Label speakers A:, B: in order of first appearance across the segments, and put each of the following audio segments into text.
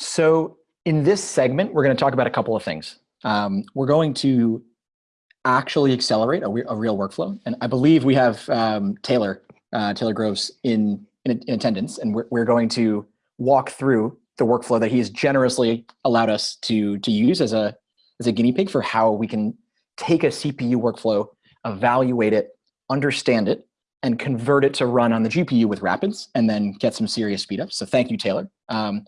A: So in this segment, we're going to talk about a couple of things. Um, we're going to actually accelerate a, a, real workflow. And I believe we have um, Taylor, uh, Taylor Groves in, in, in, attendance, and we're, we're going to walk through the workflow that he's generously allowed us to, to use as a, as a guinea pig for how we can take a CPU workflow, evaluate it, understand it, and convert it to run on the GPU with Rapids, and then get some serious speed up. So thank you, Taylor. Um,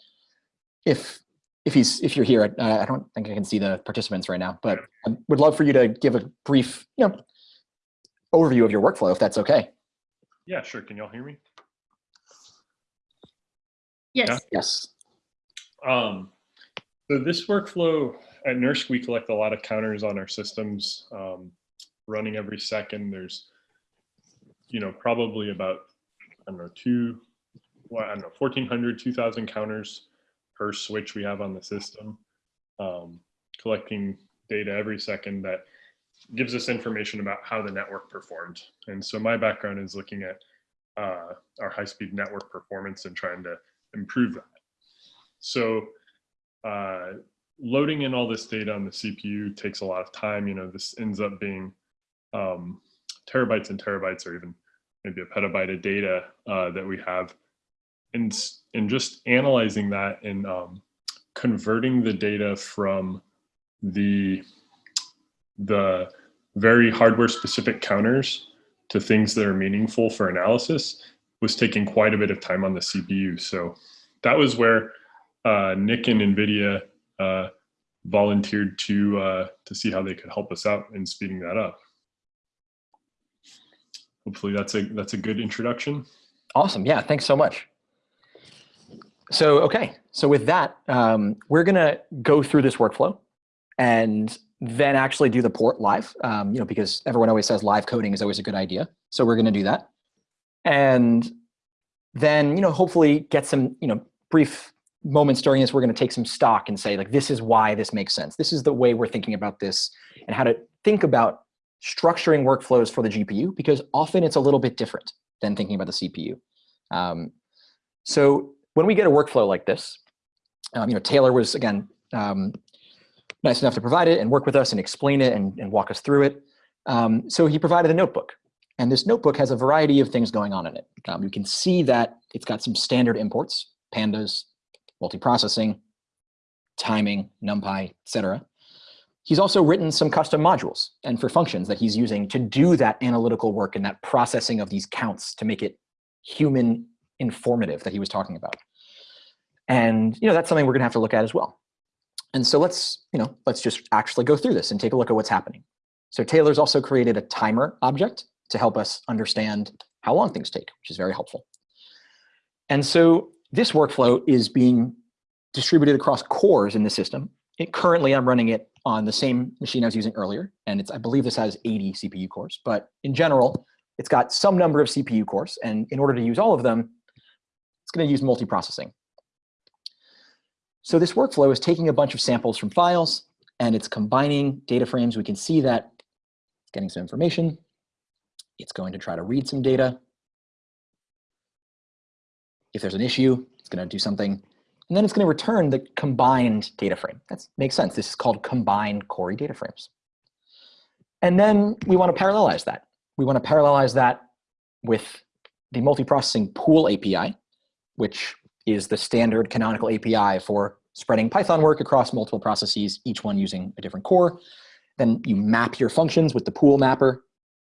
A: if if he's if you're here, uh, I don't think I can see the participants right now, but I would love for you to give a brief, you know, overview of your workflow, if that's okay.
B: Yeah, sure. Can y'all hear me?
C: Yes.
A: Yeah? Yes.
B: Um, so this workflow at NERSC, we collect a lot of counters on our systems, um, running every second. There's, you know, probably about, I don't know, two, well, I don't know, 1,400, 2,000 counters per switch we have on the system, um, collecting data every second that gives us information about how the network performed. And so my background is looking at uh, our high-speed network performance and trying to improve that. So uh, loading in all this data on the CPU takes a lot of time. You know, this ends up being um, terabytes and terabytes or even maybe a petabyte of data uh, that we have and, and just analyzing that and um, converting the data from the, the very hardware specific counters to things that are meaningful for analysis was taking quite a bit of time on the CPU. So that was where uh, Nick and NVIDIA uh, volunteered to, uh, to see how they could help us out in speeding that up. Hopefully that's a, that's a good introduction.
A: Awesome. Yeah, thanks so much. So, okay, so with that, um, we're gonna go through this workflow and then actually do the port live, um, you know, because everyone always says live coding is always a good idea. So we're gonna do that. And then, you know, hopefully get some, you know, brief moments during this, we're gonna take some stock and say like, this is why this makes sense. This is the way we're thinking about this and how to think about structuring workflows for the GPU, because often it's a little bit different than thinking about the CPU. Um, so when we get a workflow like this, um, you know, Taylor was, again, um, nice enough to provide it and work with us and explain it and, and walk us through it. Um, so he provided a notebook. And this notebook has a variety of things going on in it. Um, you can see that it's got some standard imports, pandas, multiprocessing, timing, NumPy, etc. He's also written some custom modules and for functions that he's using to do that analytical work and that processing of these counts to make it human informative that he was talking about. And you know that's something we're gonna have to look at as well. And so let's, you know, let's just actually go through this and take a look at what's happening. So Taylor's also created a timer object to help us understand how long things take, which is very helpful. And so this workflow is being distributed across cores in the system. It, currently, I'm running it on the same machine I was using earlier, and it's I believe this has 80 CPU cores. But in general, it's got some number of CPU cores, and in order to use all of them, going to use multiprocessing. So this workflow is taking a bunch of samples from files and it's combining data frames. We can see that it's getting some information. It's going to try to read some data. If there's an issue, it's going to do something. And then it's going to return the combined data frame. That makes sense. This is called combined Cori data frames. And then we want to parallelize that. We want to parallelize that with the multiprocessing pool API which is the standard canonical API for spreading Python work across multiple processes, each one using a different core. Then you map your functions with the pool mapper,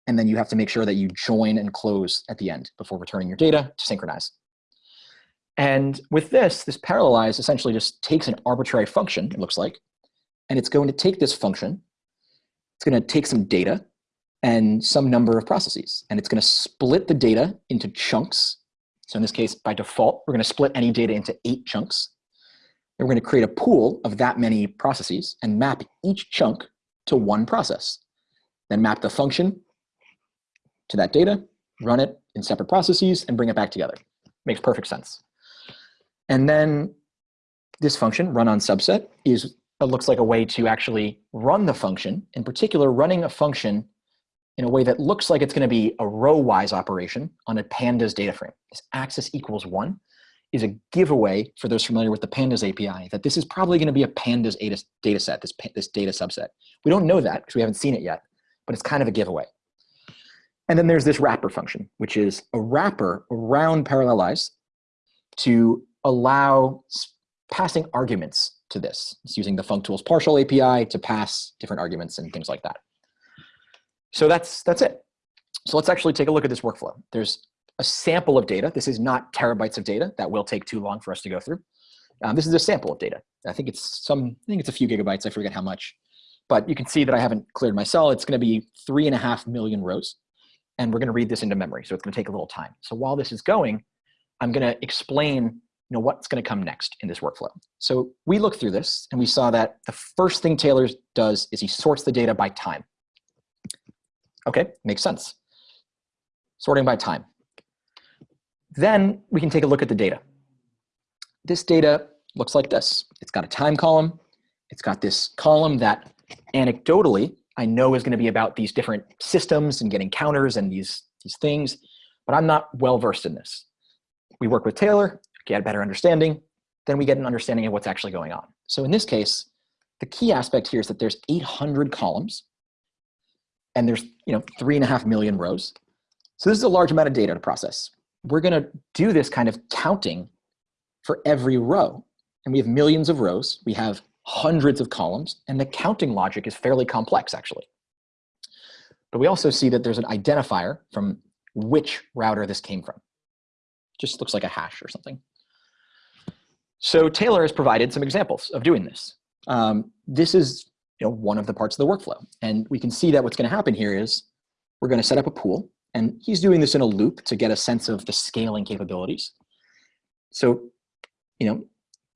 A: and then you have to make sure that you join and close at the end before returning your data to synchronize. And with this, this parallelize essentially just takes an arbitrary function, it looks like, and it's going to take this function, it's going to take some data and some number of processes, and it's going to split the data into chunks so in this case, by default, we're going to split any data into eight chunks. And we're going to create a pool of that many processes and map each chunk to one process. Then map the function to that data, run it in separate processes, and bring it back together. Makes perfect sense. And then this function, run on subset, is looks like a way to actually run the function. In particular, running a function in a way that looks like it's going to be a row-wise operation on a pandas data frame. This axis equals one is a giveaway for those familiar with the pandas API that this is probably going to be a pandas data, data set, this, this data subset. We don't know that because we haven't seen it yet, but it's kind of a giveaway. And then there's this wrapper function, which is a wrapper around parallelize to allow passing arguments to this. It's using the functools partial API to pass different arguments and things like that. So that's, that's it. So let's actually take a look at this workflow. There's a sample of data. This is not terabytes of data. That will take too long for us to go through. Um, this is a sample of data. I think it's some, I think it's a few gigabytes. I forget how much. But you can see that I haven't cleared my cell. It's going to be three and a half million rows. And we're going to read this into memory. So it's going to take a little time. So while this is going, I'm going to explain you know, what's going to come next in this workflow. So we looked through this and we saw that the first thing Taylor does is he sorts the data by time. Okay, makes sense. Sorting by time. Then we can take a look at the data. This data looks like this. It's got a time column. It's got this column that anecdotally I know is going to be about these different systems and getting counters and these, these things, but I'm not well versed in this. We work with Taylor, get a better understanding, then we get an understanding of what's actually going on. So in this case, the key aspect here is that there's 800 columns and there's you know three and a half million rows. So this is a large amount of data to process. We're going to do this kind of counting for every row. And we have millions of rows. We have hundreds of columns. And the counting logic is fairly complex, actually. But we also see that there's an identifier from which router this came from. Just looks like a hash or something. So Taylor has provided some examples of doing this. Um, this is you know, one of the parts of the workflow. And we can see that what's going to happen here is we're going to set up a pool. And he's doing this in a loop to get a sense of the scaling capabilities. So, you know,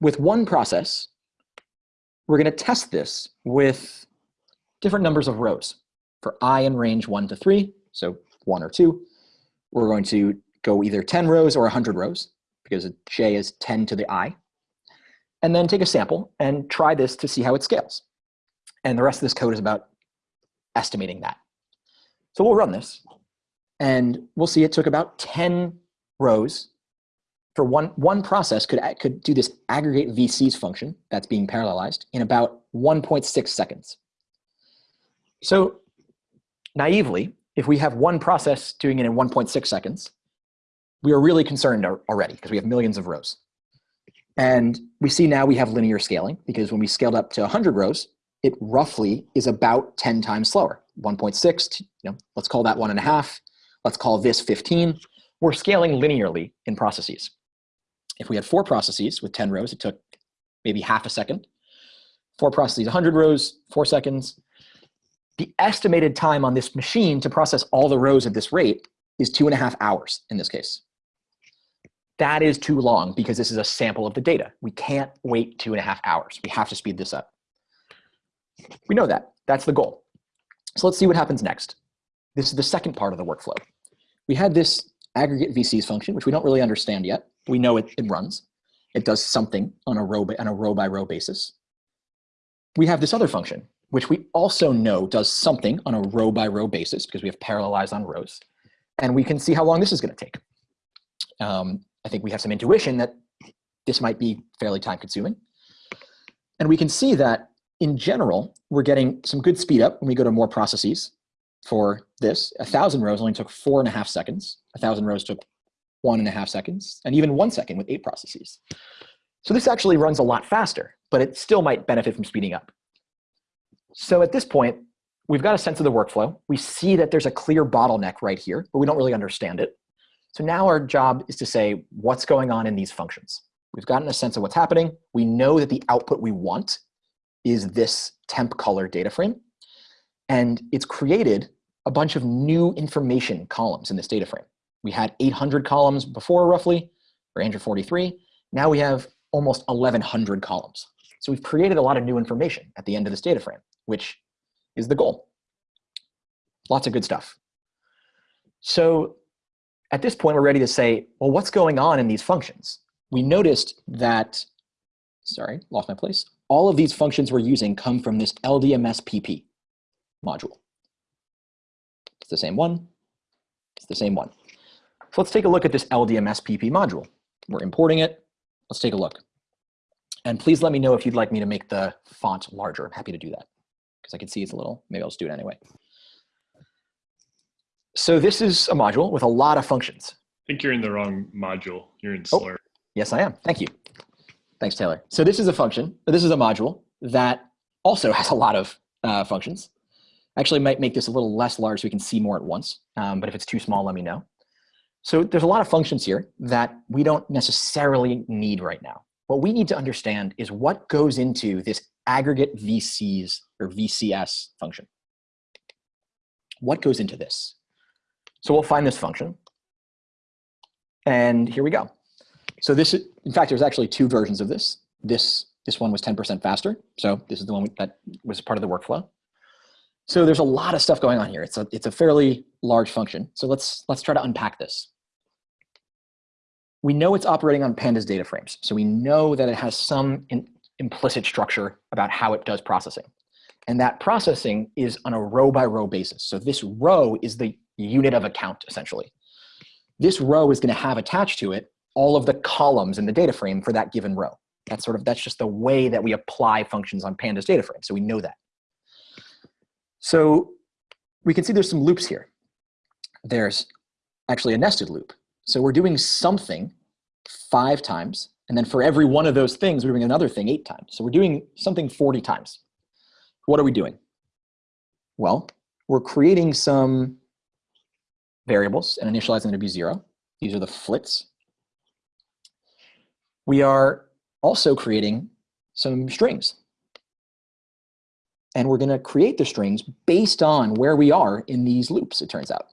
A: with one process, we're going to test this with different numbers of rows. For i in range 1 to 3, so 1 or 2, we're going to go either 10 rows or 100 rows, because j is 10 to the i. And then take a sample and try this to see how it scales. And the rest of this code is about estimating that. So we'll run this. And we'll see it took about 10 rows for one, one process could, could do this aggregate VCs function that's being parallelized in about 1.6 seconds. So naively, if we have one process doing it in 1.6 seconds, we are really concerned already because we have millions of rows. And we see now we have linear scaling because when we scaled up to 100 rows, it roughly is about 10 times slower. 1.6, you know, let's call that one and a half. Let's call this 15. We're scaling linearly in processes. If we had four processes with 10 rows, it took maybe half a second. Four processes, 100 rows, four seconds. The estimated time on this machine to process all the rows at this rate is two and a half hours in this case. That is too long because this is a sample of the data. We can't wait two and a half hours. We have to speed this up. We know that. That's the goal. So let's see what happens next. This is the second part of the workflow. We had this aggregate VCs function, which we don't really understand yet. We know it, it runs. It does something on a row by, on a row by row basis. We have this other function, which we also know does something on a row by row basis because we have parallelized on rows. And we can see how long this is going to take. Um, I think we have some intuition that this might be fairly time consuming. And we can see that in general, we're getting some good speed up when we go to more processes for this. A thousand rows only took four and a half seconds. A thousand rows took one and a half seconds, and even one second with eight processes. So this actually runs a lot faster, but it still might benefit from speeding up. So at this point, we've got a sense of the workflow. We see that there's a clear bottleneck right here, but we don't really understand it. So now our job is to say, what's going on in these functions? We've gotten a sense of what's happening. We know that the output we want is this temp color data frame. And it's created a bunch of new information columns in this data frame. We had 800 columns before roughly, or 843. Now we have almost 1100 columns. So we've created a lot of new information at the end of this data frame, which is the goal. Lots of good stuff. So at this point, we're ready to say, well, what's going on in these functions? We noticed that, sorry, lost my place. All of these functions we're using come from this LDMS PP module. It's the same one. It's the same one. So let's take a look at this LDMS PP module. We're importing it. let's take a look. And please let me know if you'd like me to make the font larger. I'm happy to do that because I can see it's a little, maybe I'll just do it anyway. So this is a module with a lot of functions.
B: I think you're in the wrong module. You're in
A: Oh. Yes, I am. Thank you. Thanks, Taylor. So this is a function. This is a module that also has a lot of uh, functions. Actually, might make this a little less large so we can see more at once. Um, but if it's too small, let me know. So there's a lot of functions here that we don't necessarily need right now. What we need to understand is what goes into this aggregate VCs or VCS function. What goes into this? So we'll find this function. And here we go. So this in fact, there's actually two versions of this. This, this one was 10% faster. So this is the one that was part of the workflow. So there's a lot of stuff going on here. It's a, it's a fairly large function. So let's, let's try to unpack this. We know it's operating on pandas data frames. So we know that it has some in, implicit structure about how it does processing. And that processing is on a row by row basis. So this row is the unit of account, essentially. This row is going to have attached to it all of the columns in the data frame for that given row. That's sort of, that's just the way that we apply functions on pandas data frame. So we know that. So we can see there's some loops here. There's actually a nested loop. So we're doing something five times, and then for every one of those things, we're doing another thing eight times. So we're doing something 40 times. What are we doing? Well, we're creating some variables and initializing them to be zero. These are the flits. We are also creating some strings. And we're going to create the strings based on where we are in these loops, it turns out.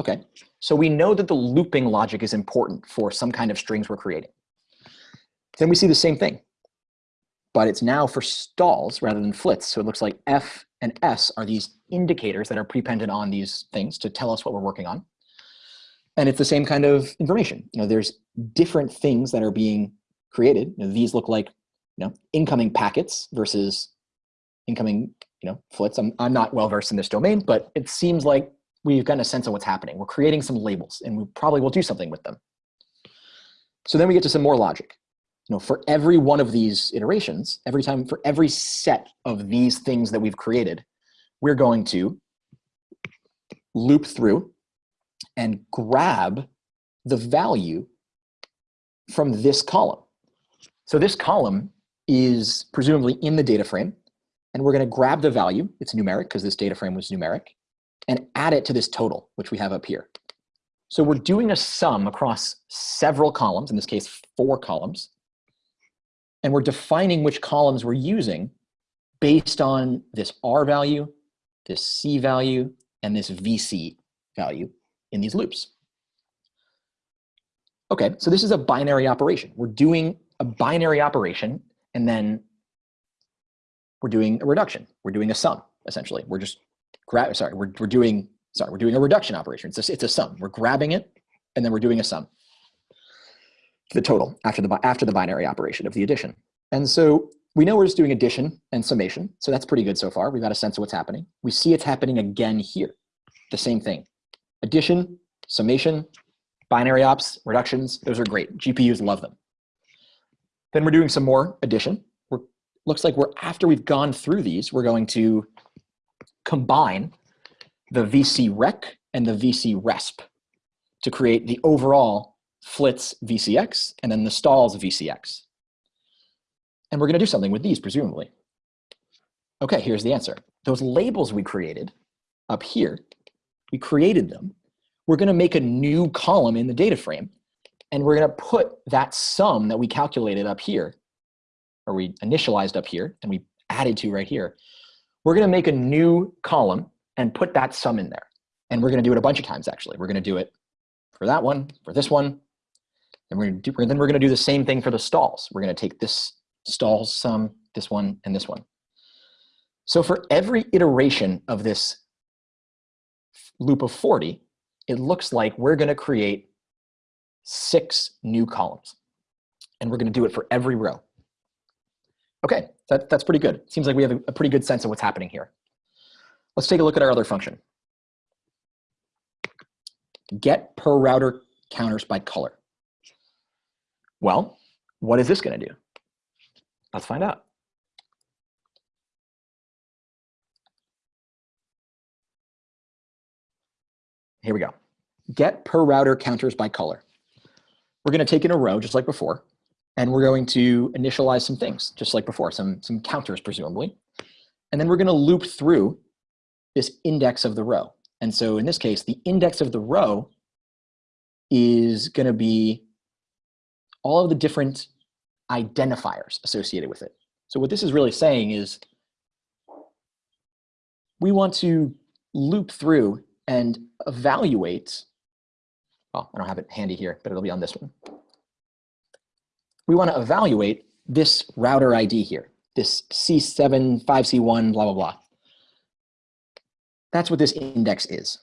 A: Okay, so we know that the looping logic is important for some kind of strings we're creating. Then we see the same thing, but it's now for stalls rather than flits. So it looks like F and S are these indicators that are prepended on these things to tell us what we're working on. And it's the same kind of information. You know, there's different things that are being created. You know, these look like you know, incoming packets versus incoming you know, flits. I'm, I'm not well versed in this domain, but it seems like we've gotten a sense of what's happening. We're creating some labels and we probably will do something with them. So then we get to some more logic. You know, for every one of these iterations, every time for every set of these things that we've created, we're going to loop through and grab the value from this column. So this column is presumably in the data frame, and we're going to grab the value, it's numeric because this data frame was numeric, and add it to this total, which we have up here. So we're doing a sum across several columns, in this case, four columns, and we're defining which columns we're using based on this R value, this C value, and this VC value in these loops. Okay, so this is a binary operation. We're doing a binary operation, and then we're doing a reduction. We're doing a sum, essentially. We're just grab. Sorry, we're we're doing sorry, we're doing a reduction operation. It's a, it's a sum. We're grabbing it, and then we're doing a sum. The total after the after the binary operation of the addition. And so we know we're just doing addition and summation. So that's pretty good so far. We've got a sense of what's happening. We see it's happening again here. The same thing. Addition, summation, binary ops, reductions, those are great. GPUs love them. Then we're doing some more addition. We're, looks like we're after we've gone through these, we're going to combine the VC rec and the VC resp to create the overall flits VCX and then the stalls VCX. And we're going to do something with these, presumably. Okay, here's the answer. Those labels we created up here, we created them. We're going to make a new column in the data frame, and we're going to put that sum that we calculated up here, or we initialized up here, and we added to right here. We're going to make a new column and put that sum in there. And we're going to do it a bunch of times, actually. We're going to do it for that one, for this one, and we're to do, then we're going to do the same thing for the stalls. We're going to take this stalls sum, this one, and this one. So for every iteration of this loop of 40, it looks like we're going to create six new columns. And we're going to do it for every row. Okay, that, that's pretty good. Seems like we have a, a pretty good sense of what's happening here. Let's take a look at our other function. Get per router counters by color. Well, what is this going to do? Let's find out. Here we go. Get per router counters by color. We're going to take in a row just like before, and we're going to initialize some things just like before, some, some counters presumably. And then we're going to loop through this index of the row. And so in this case, the index of the row is going to be all of the different identifiers associated with it. So what this is really saying is we want to loop through and evaluate, well, I don't have it handy here, but it'll be on this one. We want to evaluate this router ID here, this C7, 5C1, blah, blah, blah. That's what this index is.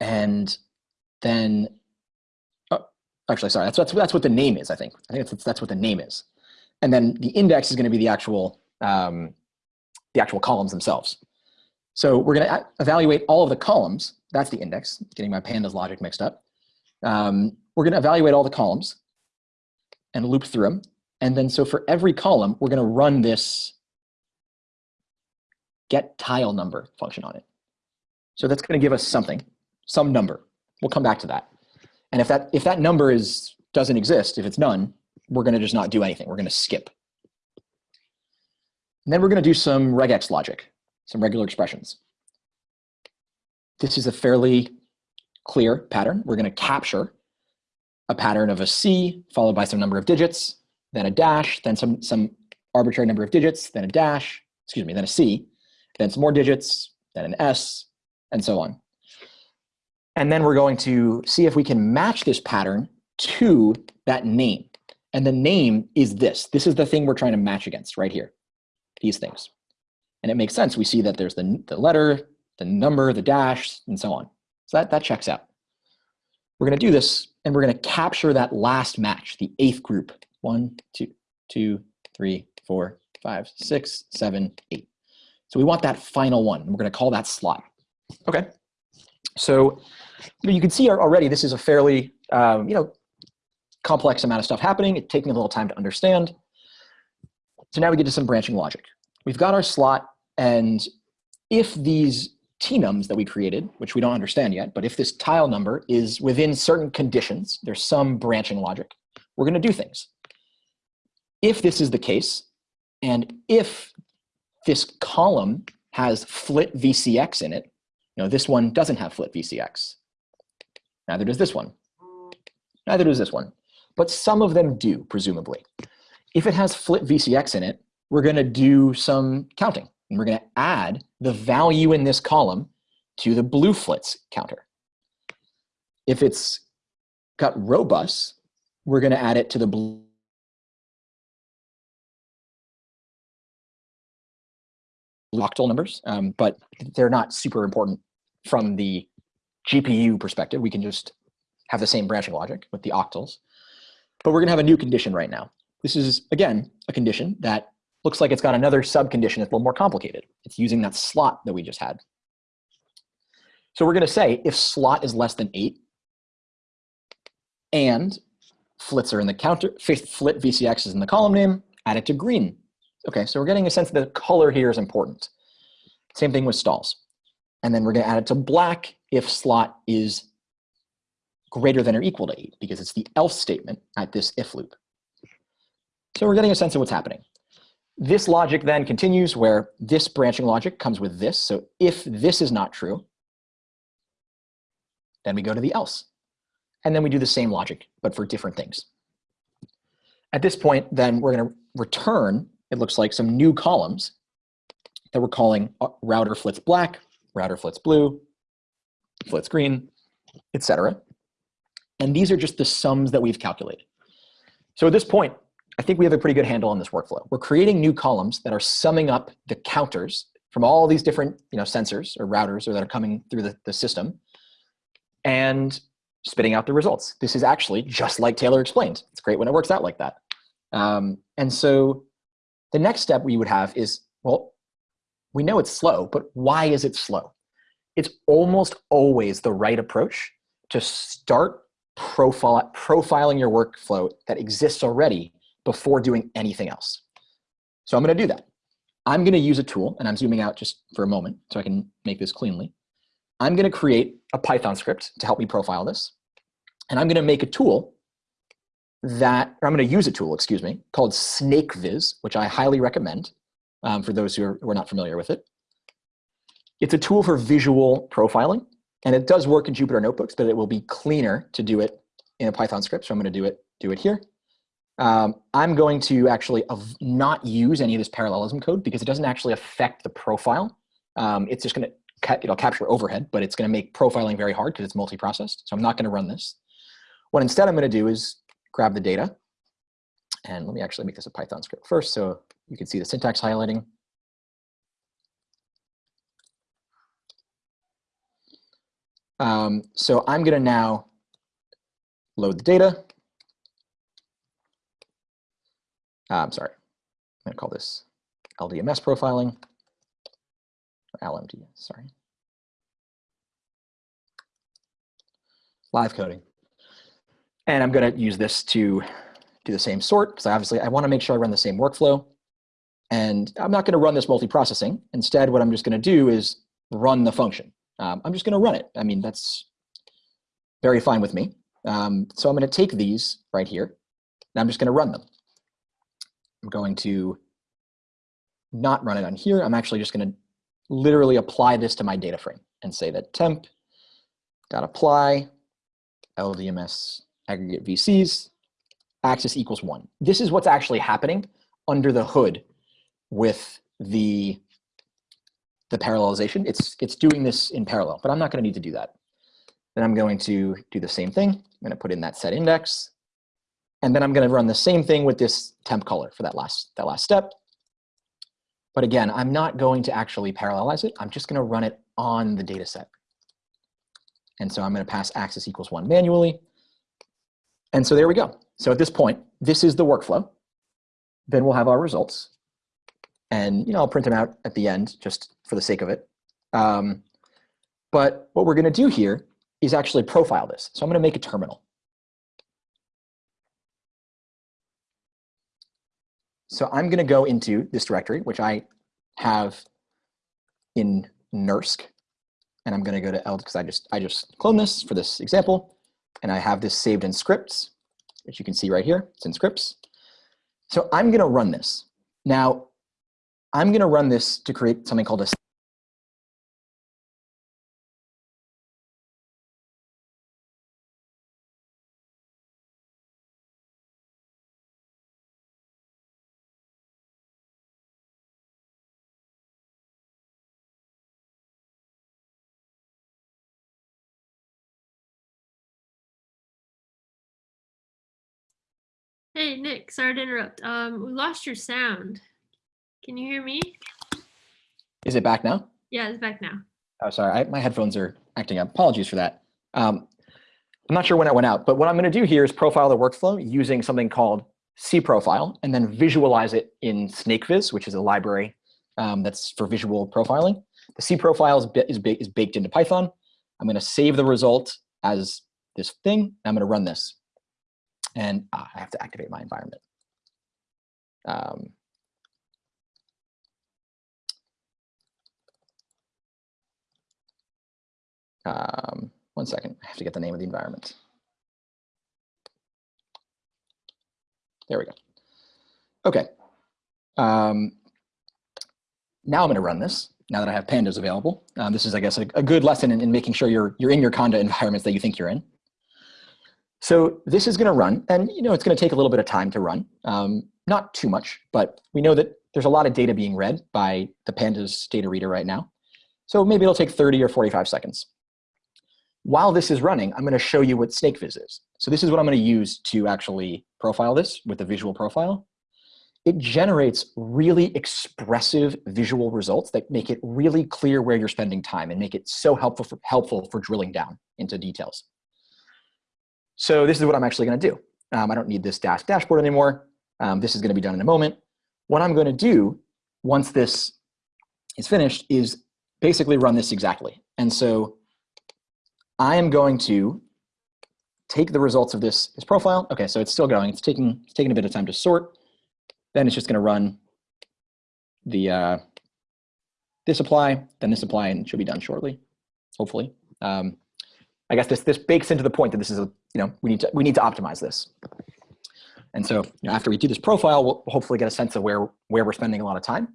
A: And then, oh, actually, sorry, that's, that's, that's what the name is, I think. I think that's, that's what the name is. And then the index is going to be the actual, um, the actual columns themselves. So we're going to evaluate all of the columns. That's the index, getting my pandas logic mixed up. Um, we're going to evaluate all the columns and loop through them. And then so for every column, we're going to run this get tile number function on it. So that's going to give us something, some number. We'll come back to that. And if that, if that number is, doesn't exist, if it's none, we're going to just not do anything. We're going to skip. And then we're going to do some regex logic some regular expressions. This is a fairly clear pattern. We're going to capture a pattern of a C followed by some number of digits, then a dash, then some, some arbitrary number of digits, then a dash, excuse me, then a C, then some more digits, then an S, and so on. And then we're going to see if we can match this pattern to that name. And the name is this. This is the thing we're trying to match against right here, these things. And it makes sense. We see that there's the, the letter, the number, the dash, and so on. So that, that checks out. We're going to do this, and we're going to capture that last match, the eighth group. One, two, two, three, four, five, six, seven, eight. So we want that final one, we're going to call that slot. Okay. So you can see already this is a fairly, um, you know, complex amount of stuff happening. It's taking a little time to understand. So now we get to some branching logic. We've got our slot and if these tnums that we created, which we don't understand yet, but if this tile number is within certain conditions, there's some branching logic, we're going to do things. If this is the case, and if this column has flit VCX in it, you know, this one doesn't have flit VCX. Neither does this one. Neither does this one. But some of them do, presumably. If it has flit VCX in it, we're going to do some counting. And we're going to add the value in this column to the blue flits counter. If it's got robust, we're going to add it to the blue octal numbers, um, but they're not super important from the GPU perspective. We can just have the same branching logic with the octals. But we're going to have a new condition right now. This is, again, a condition that looks like it's got another subcondition that's a little more complicated. It's using that slot that we just had. So we're going to say if slot is less than 8 and flits are in the counter, flit VCX is in the column name, add it to green. Okay, so we're getting a sense that the color here is important. Same thing with stalls. And then we're going to add it to black if slot is greater than or equal to 8 because it's the else statement at this if loop. So we're getting a sense of what's happening. This logic then continues where this branching logic comes with this. So if this is not true, then we go to the else. And then we do the same logic, but for different things. At this point, then we're going to return, it looks like, some new columns that we're calling uh, router flits black, router flits blue, flits green, etc. And these are just the sums that we've calculated. So at this point, I think we have a pretty good handle on this workflow. We're creating new columns that are summing up the counters from all these different you know, sensors or routers or that are coming through the, the system and spitting out the results. This is actually just like Taylor explained. It's great when it works out like that. Um, and so the next step we would have is, well, we know it's slow, but why is it slow? It's almost always the right approach to start profile, profiling your workflow that exists already before doing anything else. So I'm going to do that. I'm going to use a tool, and I'm zooming out just for a moment so I can make this cleanly. I'm going to create a Python script to help me profile this. And I'm going to make a tool that, or I'm going to use a tool, excuse me, called SnakeViz, which I highly recommend um, for those who are, who are not familiar with it. It's a tool for visual profiling, and it does work in Jupyter Notebooks, but it will be cleaner to do it in a Python script. So I'm going to do it, do it here. Um, I'm going to actually not use any of this parallelism code because it doesn't actually affect the profile. Um, it's just going to it'll capture overhead, but it's going to make profiling very hard because it's multi-processed. So I'm not going to run this. What instead I'm going to do is grab the data. And let me actually make this a Python script first so you can see the syntax highlighting. Um, so I'm going to now load the data. Uh, I'm sorry, I'm going to call this LDMS profiling. or LMD, sorry. Live coding. And I'm going to use this to do the same sort because obviously I want to make sure I run the same workflow. And I'm not going to run this multiprocessing. Instead, what I'm just going to do is run the function. Um, I'm just going to run it. I mean, that's very fine with me. Um, so I'm going to take these right here, and I'm just going to run them. I'm going to not run it on here. I'm actually just going to literally apply this to my data frame and say that temp dot apply LDMS aggregate VCs axis equals one. This is what's actually happening under the hood with the the parallelization. It's it's doing this in parallel, but I'm not going to need to do that. Then I'm going to do the same thing. I'm going to put in that set index, and then I'm going to run the same thing with this temp color for that last that last step. But again, I'm not going to actually parallelize it. I'm just going to run it on the data set. And so I'm going to pass axis equals one manually. And so there we go. So at this point, this is the workflow. Then we'll have our results. And you know, I'll print them out at the end just for the sake of it. Um, but what we're going to do here is actually profile this. So I'm going to make a terminal. So I'm going to go into this directory, which I have in NERSC, and I'm going to go to L because I just I just clone this for this example, and I have this saved in scripts, which you can see right here. It's in scripts. So I'm going to run this. Now, I'm going to run this to create something called a
C: Nick, sorry to interrupt. Um, we lost your sound. Can you hear me?
A: Is it back now?
C: Yeah, it's back now.
A: Oh, sorry, I, my headphones are acting up. Apologies for that. Um, I'm not sure when I went out, but what I'm going to do here is profile the workflow using something called cProfile and then visualize it in SnakeViz, which is a library um, that's for visual profiling. The cProfile is, is, is baked into Python. I'm going to save the result as this thing. I'm going to run this and I have to activate my environment. Um, um, one second, I have to get the name of the environment. There we go. Okay. Um, now I'm going to run this. Now that I have pandas available, um, this is, I guess, a, a good lesson in, in, making sure you're you're in your Conda environments that you think you're in. So this is going to run, and you know it's going to take a little bit of time to run. Um, not too much, but we know that there's a lot of data being read by the pandas data reader right now. So maybe it'll take 30 or 45 seconds. While this is running, I'm going to show you what SnakeViz is. So this is what I'm going to use to actually profile this with the visual profile. It generates really expressive visual results that make it really clear where you're spending time and make it so helpful for, helpful for drilling down into details. So this is what I'm actually going to do. Um, I don't need this dash dashboard anymore. Um, this is going to be done in a moment. What I'm going to do once this is finished is basically run this exactly. And so I am going to take the results of this, this profile. Okay, so it's still going. It's taking, it's taking a bit of time to sort. Then it's just going to run the uh, this apply, then this apply, and it should be done shortly, hopefully. Um, I guess this this bakes into the point that this is a you know we need to we need to optimize this. And so you know, after we do this profile, we'll hopefully get a sense of where where we're spending a lot of time,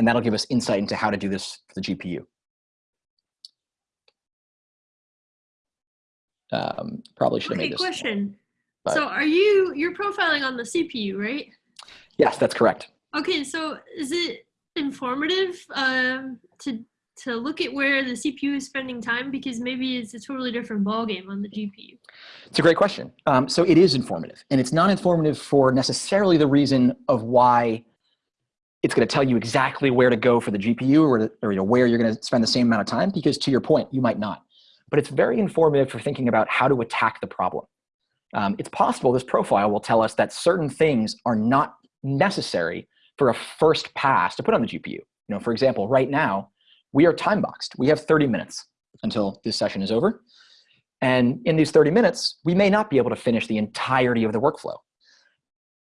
A: and that'll give us insight into how to do this for the GPU. Um, probably should have
C: Okay,
A: made this.
C: question.
A: but-
C: So are you, you're profiling on the CPU, right?
A: Yes, that's correct.
C: Okay, so is it informative um, to to look at where the CPU is spending time because maybe it's a totally different ballgame on the GPU?
A: It's a great question. Um, so it is informative, and it's not informative for necessarily the reason of why it's going to tell you exactly where to go for the GPU or, or you know, where you're going to spend the same amount of time, because to your point, you might not. But it's very informative for thinking about how to attack the problem. Um, it's possible this profile will tell us that certain things are not necessary for a first pass to put on the GPU. You know, for example, right now, we are time boxed. We have 30 minutes until this session is over. And in these 30 minutes, we may not be able to finish the entirety of the workflow.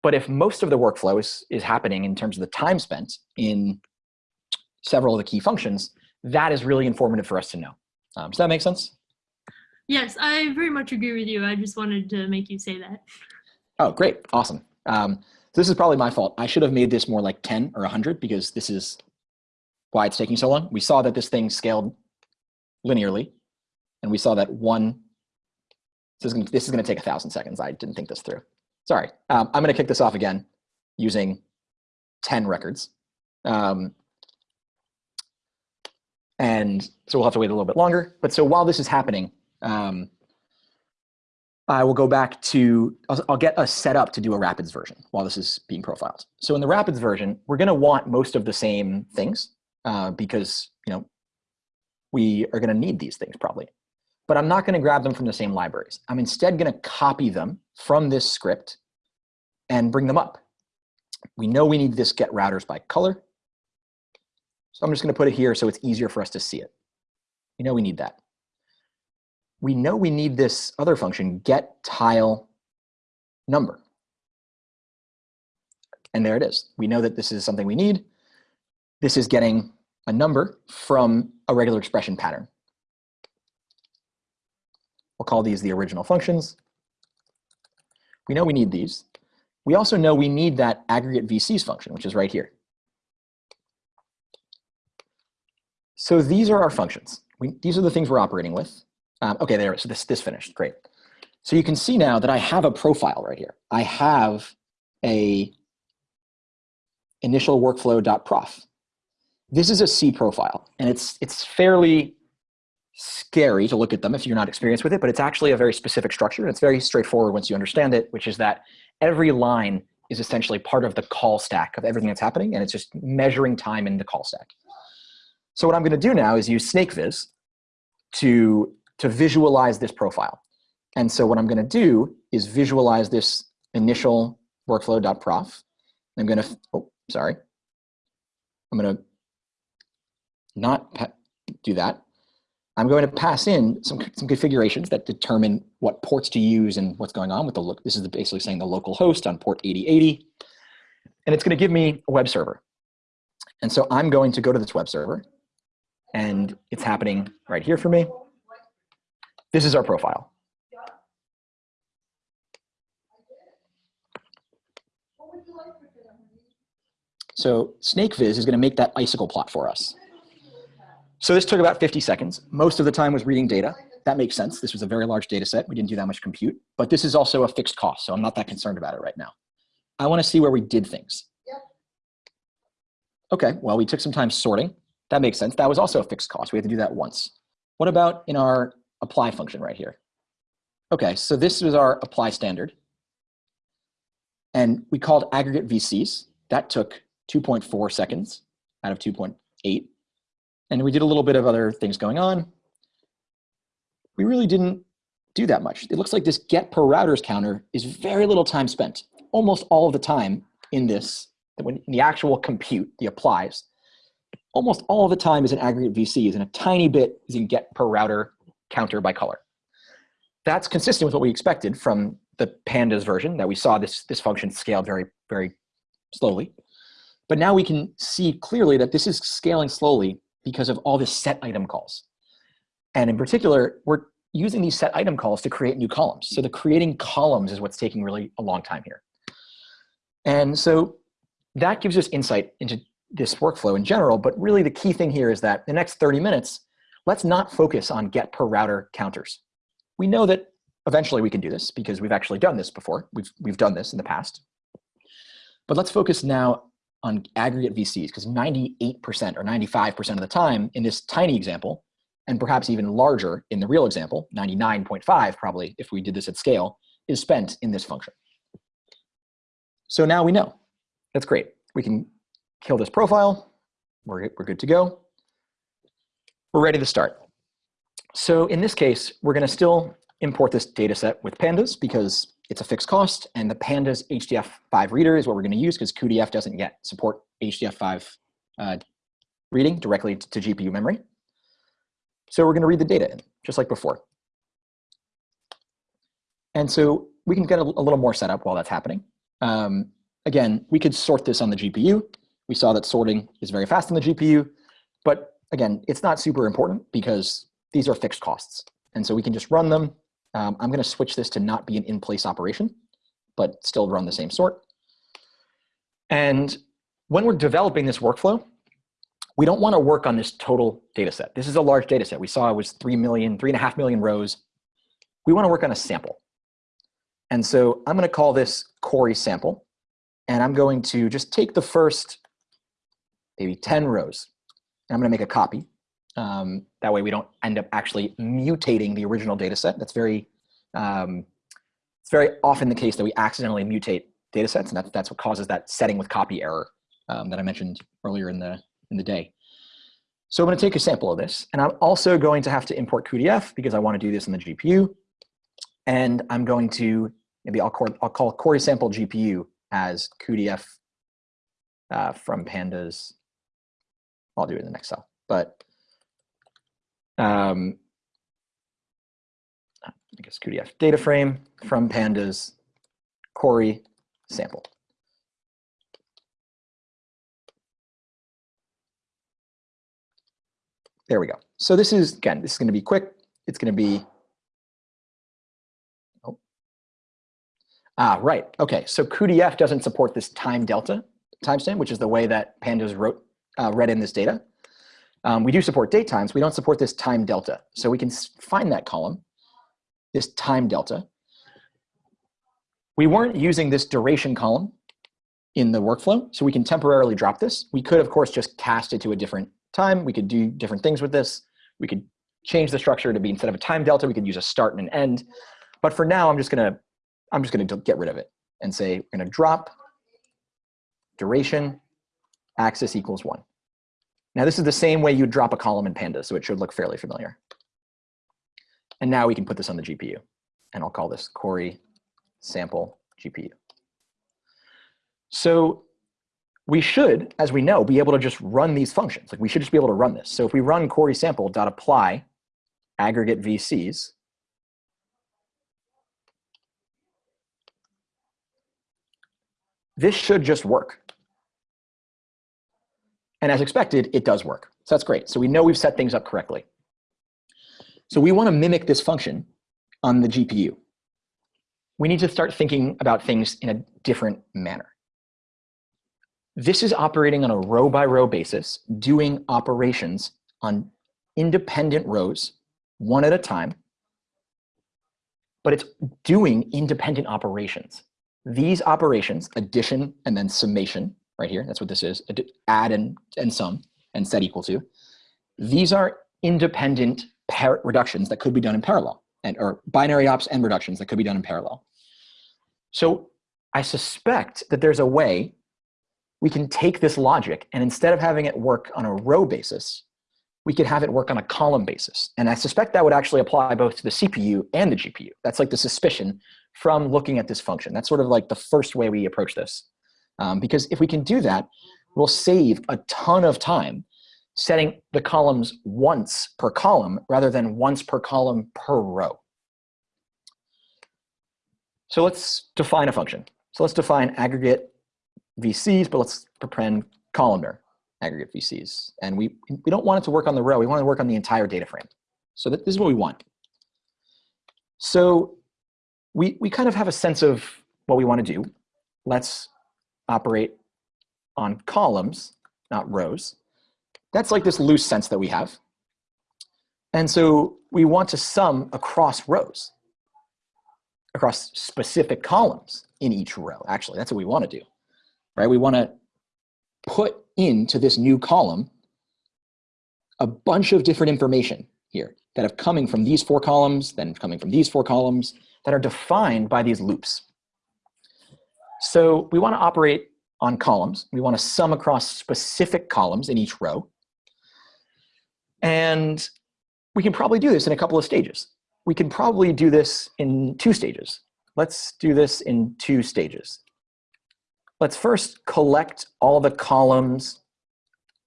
A: But if most of the workflow is, is happening in terms of the time spent in several of the key functions, that is really informative for us to know. Um, does that make sense?
C: Yes, I very much agree with you. I just wanted to make you say that.
A: Oh, great. Awesome. Um, this is probably my fault. I should have made this more like 10 or 100 because this is why it's taking so long. We saw that this thing scaled linearly, and we saw that one, this is gonna, this is gonna take a thousand seconds. I didn't think this through. Sorry. Um, I'm gonna kick this off again using 10 records. Um, and so we'll have to wait a little bit longer. But so while this is happening, um, I will go back to, I'll, I'll get us set up to do a Rapids version while this is being profiled. So in the Rapids version, we're gonna want most of the same things uh, because, you know, we are gonna need these things probably. But I'm not gonna grab them from the same libraries. I'm instead gonna copy them from this script and bring them up. We know we need this get routers by color. So I'm just gonna put it here so it's easier for us to see it. We know we need that we know we need this other function, get tile number. And there it is. We know that this is something we need. This is getting a number from a regular expression pattern. We'll call these the original functions. We know we need these. We also know we need that aggregate VCs function, which is right here. So these are our functions. We, these are the things we're operating with. Um, okay, there, so this, this finished, great. So you can see now that I have a profile right here. I have a initial workflow.prof. This is a C profile, and it's, it's fairly scary to look at them if you're not experienced with it, but it's actually a very specific structure, and it's very straightforward once you understand it, which is that every line is essentially part of the call stack of everything that's happening, and it's just measuring time in the call stack. So what I'm gonna do now is use SnakeViz to to visualize this profile. And so what I'm going to do is visualize this initial workflow.prof. I'm going to, oh, sorry. I'm going to not do that. I'm going to pass in some, some configurations that determine what ports to use and what's going on with the look. This is basically saying the local host on port 8080. And it's going to give me a web server. And so I'm going to go to this web server and it's happening right here for me. This is our profile. So SnakeViz is going to make that icicle plot for us. So this took about 50 seconds. Most of the time was reading data. That makes sense. This was a very large data set. We didn't do that much compute. But this is also a fixed cost, so I'm not that concerned about it right now. I want to see where we did things. Okay, well, we took some time sorting. That makes sense. That was also a fixed cost. We had to do that once. What about in our apply function right here. Okay, so this was our apply standard. And we called aggregate VCs. That took 2.4 seconds out of 2.8. And we did a little bit of other things going on. We really didn't do that much. It looks like this get per routers counter is very little time spent. Almost all of the time in this, when in the actual compute, the applies, almost all of the time is in aggregate VCs and a tiny bit is in get per router counter by color. that's consistent with what we expected from the pandas version that we saw this, this function scale very, very slowly. But now we can see clearly that this is scaling slowly because of all the set item calls. And in particular, we're using these set item calls to create new columns. So the creating columns is what's taking really a long time here. And so that gives us insight into this workflow in general, but really the key thing here is that the next 30 minutes, let's not focus on get per router counters. We know that eventually we can do this because we've actually done this before. We've, we've done this in the past. But let's focus now on aggregate VCs because 98% or 95% of the time in this tiny example, and perhaps even larger in the real example, 99.5 probably if we did this at scale, is spent in this function. So now we know. That's great. We can kill this profile. We're, we're good to go. We're ready to start. So in this case, we're going to still import this data set with pandas because it's a fixed cost and the pandas HDF5 reader is what we're going to use because cuDF doesn't yet support HDF5 uh, reading directly to GPU memory. So we're going to read the data in, just like before. And so we can get a, a little more setup while that's happening. Um, again, we could sort this on the GPU. We saw that sorting is very fast on the GPU, but again, it's not super important because these are fixed costs. And so we can just run them. Um, I'm going to switch this to not be an in-place operation, but still run the same sort. And when we're developing this workflow, we don't want to work on this total data set. This is a large data set. We saw it was 3 million, 3.5 million rows. We want to work on a sample. And so I'm going to call this Cori sample. And I'm going to just take the first maybe 10 rows. And I'm going to make a copy. Um, that way we don't end up actually mutating the original data set. That's very, um, it's very often the case that we accidentally mutate data sets. And that's, that's what causes that setting with copy error um, that I mentioned earlier in the, in the day. So I'm going to take a sample of this, and I'm also going to have to import cuDF because I want to do this in the GPU. And I'm going to, maybe I'll call, I'll call Cori sample GPU as cuDF uh, from pandas. I'll do it in the next cell, but um, I guess cuDF data frame from pandas Cori sample. There we go. So this is, again, this is going to be quick. It's going to be, oh. Ah, right. Okay, so cuDF doesn't support this time delta timestamp, which is the way that pandas wrote, uh, read in this data. Um, we do support date times. We don't support this time delta. So we can find that column, this time delta. We weren't using this duration column in the workflow, so we can temporarily drop this. We could, of course, just cast it to a different time. We could do different things with this. We could change the structure to be instead of a time delta, we could use a start and an end. But for now, I'm just gonna I'm just gonna get rid of it and say we're gonna drop duration axis equals one. Now this is the same way you drop a column in Pandas, so it should look fairly familiar. And now we can put this on the GPU, and I'll call this Cori sample GPU. So we should, as we know, be able to just run these functions. Like we should just be able to run this. So if we run Cori sample dot apply aggregate VCs, this should just work. And as expected, it does work. So that's great. So we know we've set things up correctly. So we want to mimic this function on the GPU. We need to start thinking about things in a different manner. This is operating on a row by row basis, doing operations on independent rows, one at a time, but it's doing independent operations. These operations, addition and then summation, right here, that's what this is, add and, and sum and set equal to, these are independent reductions that could be done in parallel, and or binary ops and reductions that could be done in parallel. So I suspect that there's a way we can take this logic and instead of having it work on a row basis, we could have it work on a column basis. And I suspect that would actually apply both to the CPU and the GPU. That's like the suspicion from looking at this function. That's sort of like the first way we approach this. Um, because if we can do that, we'll save a ton of time setting the columns once per column rather than once per column per row. So let's define a function. So let's define aggregate VCs, but let's prepend columnar aggregate VCs. And we, we don't want it to work on the row. We want to work on the entire data frame. So that, this is what we want. So we, we kind of have a sense of what we want to do. Let's operate on columns, not rows. That's like this loose sense that we have. And so we want to sum across rows, across specific columns in each row. Actually, that's what we want to do, right? We want to put into this new column a bunch of different information here that have coming from these four columns, then coming from these four columns that are defined by these loops. So we want to operate on columns. We want to sum across specific columns in each row. And we can probably do this in a couple of stages. We can probably do this in two stages. Let's do this in two stages. Let's first collect all the columns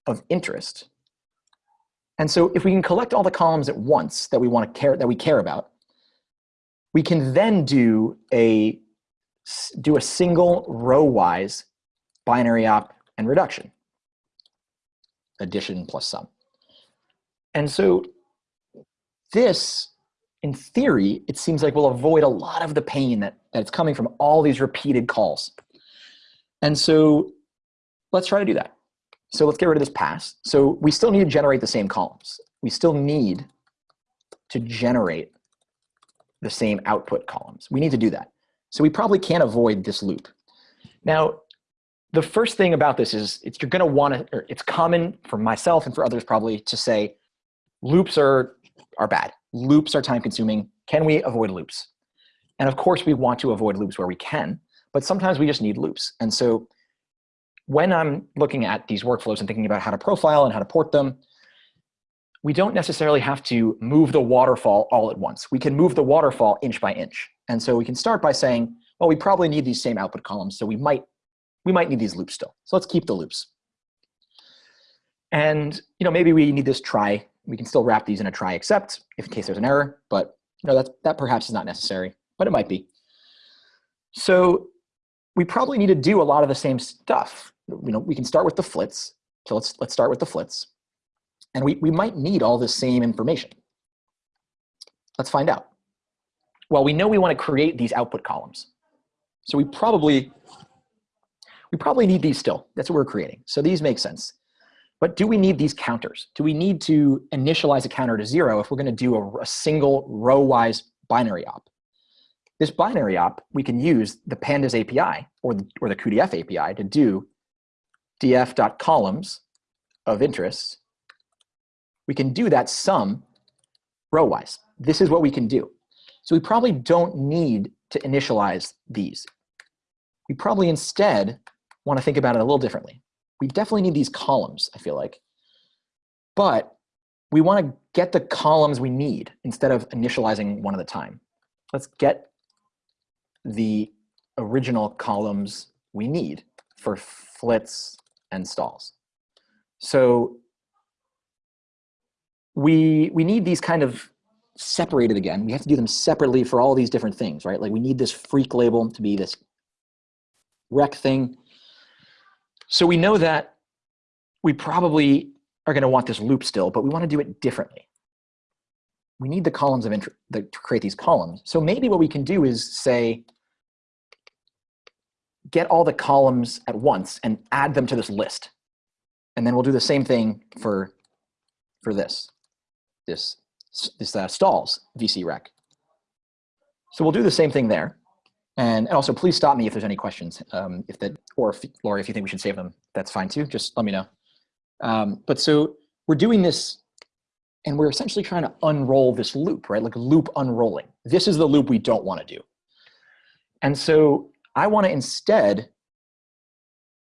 A: of interest. And so if we can collect all the columns at once that we want to care that we care about, we can then do a do a single row-wise binary op and reduction, addition plus sum. And so this, in theory, it seems like will avoid a lot of the pain that, that's coming from all these repeated calls. And so let's try to do that. So let's get rid of this pass. So we still need to generate the same columns. We still need to generate the same output columns. We need to do that. So we probably can't avoid this loop. Now, the first thing about this is it's you're going to want to, it's common for myself and for others probably to say loops are, are bad. Loops are time consuming. Can we avoid loops? And of course we want to avoid loops where we can, but sometimes we just need loops. And so when I'm looking at these workflows and thinking about how to profile and how to port them, we don't necessarily have to move the waterfall all at once. We can move the waterfall inch by inch. And so we can start by saying, well, we probably need these same output columns, so we might, we might need these loops still. So let's keep the loops. And you know, maybe we need this try. We can still wrap these in a try except if in case there's an error, but you know, that, that perhaps is not necessary, but it might be. So we probably need to do a lot of the same stuff. You know, we can start with the flits. So let's, let's start with the flits. And we, we might need all the same information. Let's find out. Well, we know we want to create these output columns. So we probably, we probably need these still. That's what we're creating. So these make sense. But do we need these counters? Do we need to initialize a counter to zero if we're going to do a, a single row-wise binary op? This binary op, we can use the pandas API or the, or the cuDF API to do df.columns of interest we can do that sum row-wise. This is what we can do. So we probably don't need to initialize these. We probably instead want to think about it a little differently. We definitely need these columns, I feel like. But we want to get the columns we need instead of initializing one at a time. Let's get the original columns we need for flits and stalls. So we, we need these kind of separated again. We have to do them separately for all these different things, right? Like we need this freak label to be this rec thing. So we know that we probably are going to want this loop still, but we want to do it differently. We need the columns of interest to create these columns. So maybe what we can do is say, get all the columns at once and add them to this list. And then we'll do the same thing for, for this this, this uh, stalls VC rec. So we'll do the same thing there. And, and also please stop me if there's any questions. Um, if that, or if, Laura, if you think we should save them, that's fine too. Just let me know. Um, but so we're doing this and we're essentially trying to unroll this loop, right? Like loop unrolling. This is the loop we don't want to do. And so I want to instead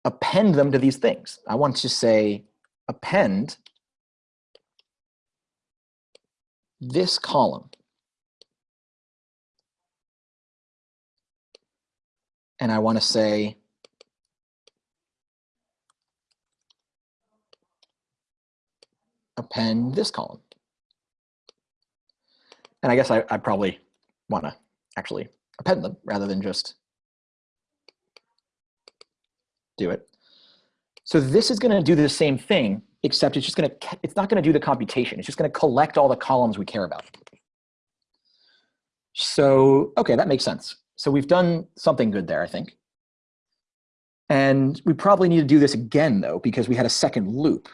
A: append them to these things. I want to say append this column. And I want to say append this column. And I guess I, I probably want to actually append them rather than just do it. So this is going to do the same thing, except it's just going to, it's not going to do the computation. It's just going to collect all the columns we care about. So, okay, that makes sense. So we've done something good there, I think. And we probably need to do this again, though, because we had a second loop.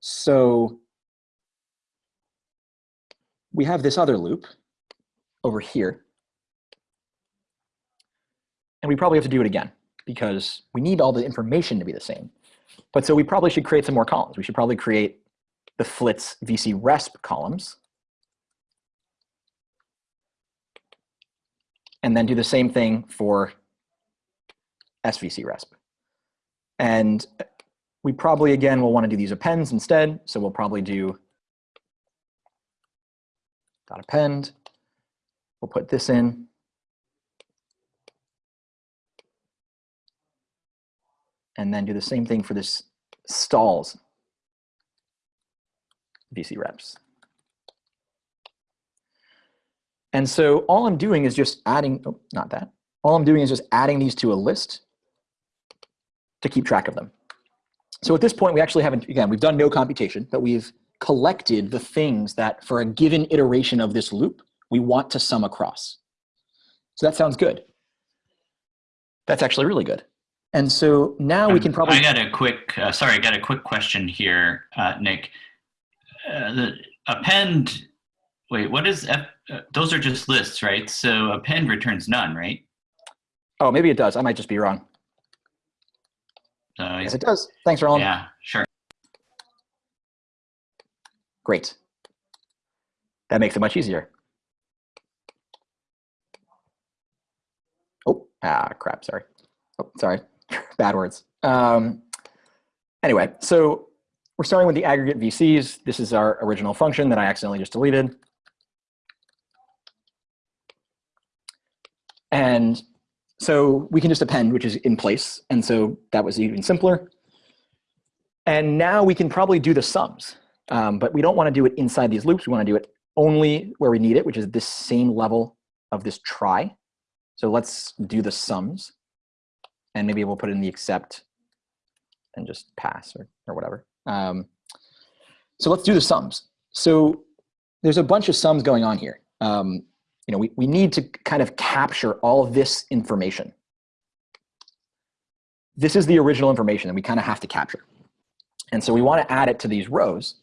A: So we have this other loop over here. And we probably have to do it again because we need all the information to be the same. But so we probably should create some more columns. We should probably create the flits VC resp columns. And then do the same thing for SVC resp. And we probably, again, will want to do these appends instead. So we'll probably do dot append. We'll put this in. And then do the same thing for this stalls VC reps. And so all I'm doing is just adding, oh, not that. All I'm doing is just adding these to a list to keep track of them. So at this point, we actually haven't, again, we've done no computation, but we've collected the things that for a given iteration of this loop, we want to sum across. So that sounds good. That's actually really good. And so now we
D: Um,
A: can probably,
D: I got a quick, uh, sorry, I got a quick question here, uh, Nick. Uh, the append, wait, what is, F, uh, those are just lists, right? So append returns none, right?
A: oh, maybe it does. I might just be wrong.
D: So
A: Yes, it does. Thanks, Roland.
D: yeah, sure.
A: Great. That makes it much easier. Oh, ah, crap, sorry. Oh, sorry, bad words. Um, anyway, so we're starting with the aggregate VCs. This is our original function that I accidentally just deleted. And so we can just append, which is in place. And so that was even simpler. And now we can probably do the sums. Um, but we don't want to do it inside these loops. We want to do it only where we need it, which is this same level of this try. So let's do the sums. And maybe we'll put in the except and just pass or, or whatever. Um, so let's do the sums. So there's a bunch of sums going on here. Um, you know, we, we need to kind of capture all of this information. This is the original information that we kind of have to capture. And so we want to add it to these rows.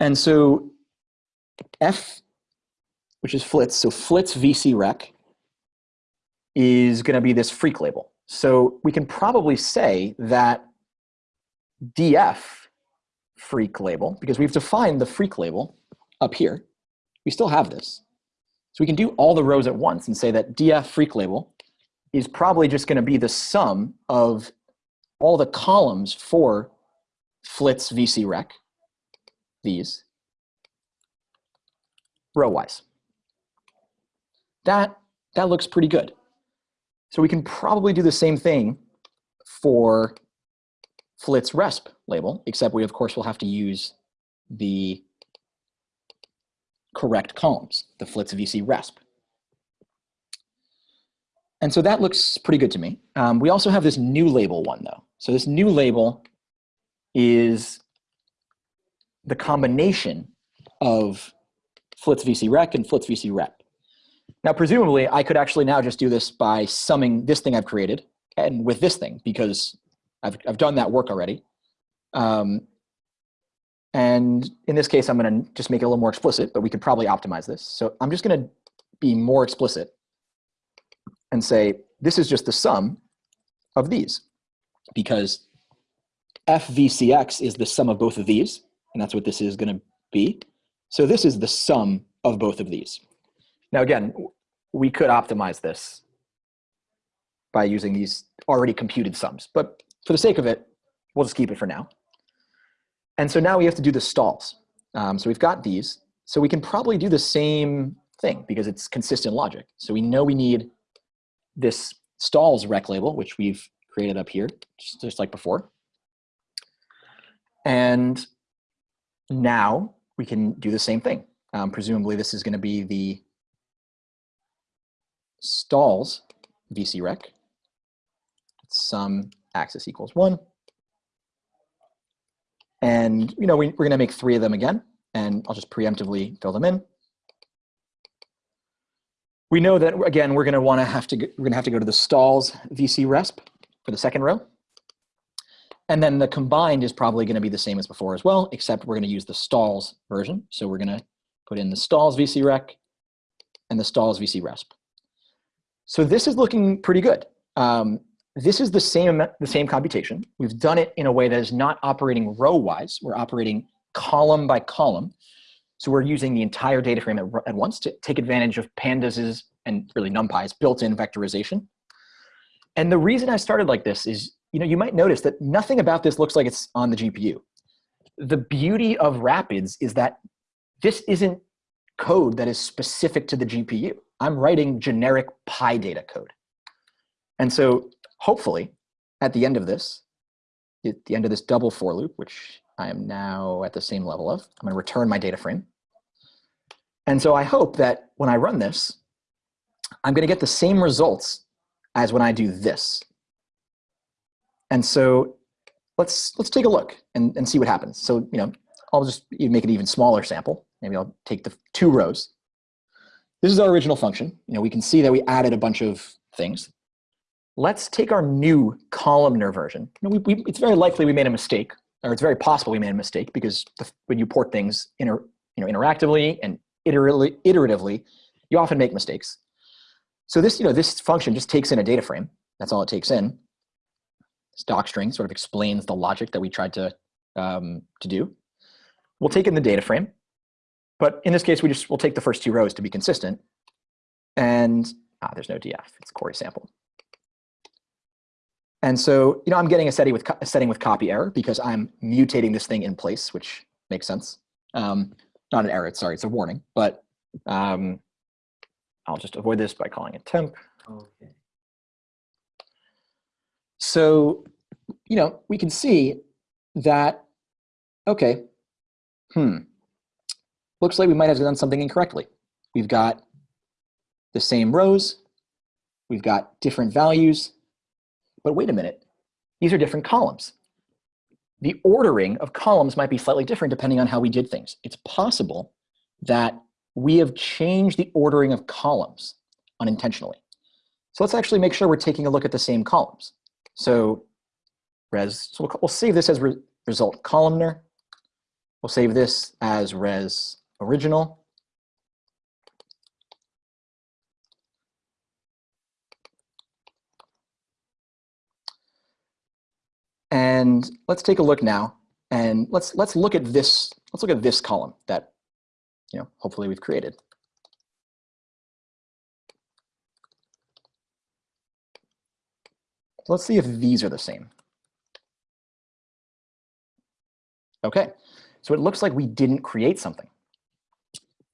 A: And so F, which is flits, so flits VC rec is going to be this freak label. So we can probably say that df freak label, because we've defined the freak label up here. We still have this. So we can do all the rows at once and say that df freak label is probably just going to be the sum of all the columns for flits VC rec, these, row-wise. That, that looks pretty good. So we can probably do the same thing for flits resp label, except we of course will have to use the correct columns, the flits VC resp. And so that looks pretty good to me. Um, we also have this new label one though. So this new label is the combination of flits VC rec and flits VC rep. Now, presumably, I could actually now just do this by summing this thing I've created and with this thing because I've, I've done that work already. Um, and in this case, I'm going to just make it a little more explicit, but we could probably optimize this. So I'm just going to be more explicit and say, this is just the sum of these because FVCX is the sum of both of these, and that's what this is going to be. So this is the sum of both of these. Now again, we could optimize this by using these already computed sums, but for the sake of it, we'll just keep it for now. And so now we have to do the stalls. Um, so we've got these. So we can probably do the same thing because it's consistent logic. So we know we need this stalls rec label, which we've created up here, just, just like before. And now we can do the same thing. Um, presumably this is going to be the stalls VC VCREC, sum axis equals one. And, you know, we, we're gonna make three of them again, and I'll just preemptively fill them in. We know that, again, we're gonna wanna have to, we're gonna have to go to the stalls VC resp for the second row. And then the combined is probably gonna be the same as before as well, except we're gonna use the stalls version. So we're gonna put in the stalls VC rec and the stalls VC resp. So this is looking pretty good. Um, this is the same, the same computation. We've done it in a way that is not operating row-wise. We're operating column by column. So we're using the entire data frame at, at once to take advantage of Pandas's and really NumPy's built-in vectorization. And the reason I started like this is, you know, you might notice that nothing about this looks like it's on the GPU. The beauty of Rapids is that this isn't code that is specific to the GPU. I'm writing generic PyData code. And so hopefully at the end of this, at the end of this double for loop, which I am now at the same level of, I'm gonna return my data frame. And so I hope that when I run this, I'm gonna get the same results as when I do this. And so let's, let's take a look and, and see what happens. So, you know, I'll just make an even smaller sample. Maybe I'll take the two rows. This is our original function. You know, we can see that we added a bunch of things. Let's take our new columnar version. You know, we, we, it's very likely we made a mistake, or it's very possible we made a mistake because the, when you port things inter, you know, interactively and iteratively, iteratively, you often make mistakes. So this, you know, this function just takes in a data frame. That's all it takes in. This doc string sort of explains the logic that we tried to, um, to do. We'll take in the data frame. But in this case, we just will take the first two rows to be consistent. And ah, there's no df, it's a Cori sample. And so, you know, I'm getting a setting with a setting with copy error because I'm mutating this thing in place, which makes sense. Um, not an error, sorry, it's a warning. But um, I'll just avoid this by calling it temp.
E: Okay.
A: So, you know, we can see that, okay, hmm, looks like we might have done something incorrectly. We've got the same rows, we've got different values, but wait a minute, these are different columns. The ordering of columns might be slightly different depending on how we did things. It's possible that we have changed the ordering of columns unintentionally. So let's actually make sure we're taking a look at the same columns. So res, so we'll, we'll save this as re, result columnar. We'll save this as res original. And let's take a look now and let's let's look at this let's look at this column that you know hopefully we've created. Let's see if these are the same. Okay, so it looks like we didn't create something.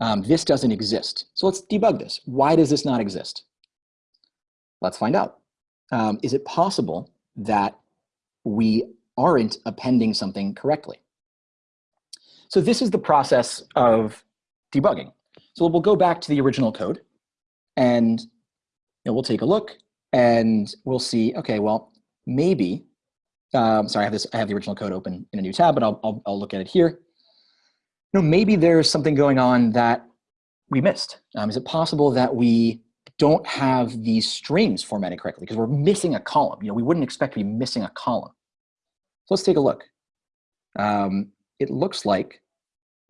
A: Um, this doesn't exist. So let's debug this. Why does this not exist? Let's find out. Um, is it possible that we aren't appending something correctly? So this is the process of debugging. So we'll go back to the original code and you know, we'll take a look and we'll see, okay, well, maybe, um, sorry, I have this, I have the original code open in a new tab, but I'll, I'll, I'll look at it here. You know, maybe there's something going on that we missed. Um, is it possible that we don't have these strings formatted correctly because we're missing a column? You know, we wouldn't expect to be missing a column. So let's take a look. Um, it looks like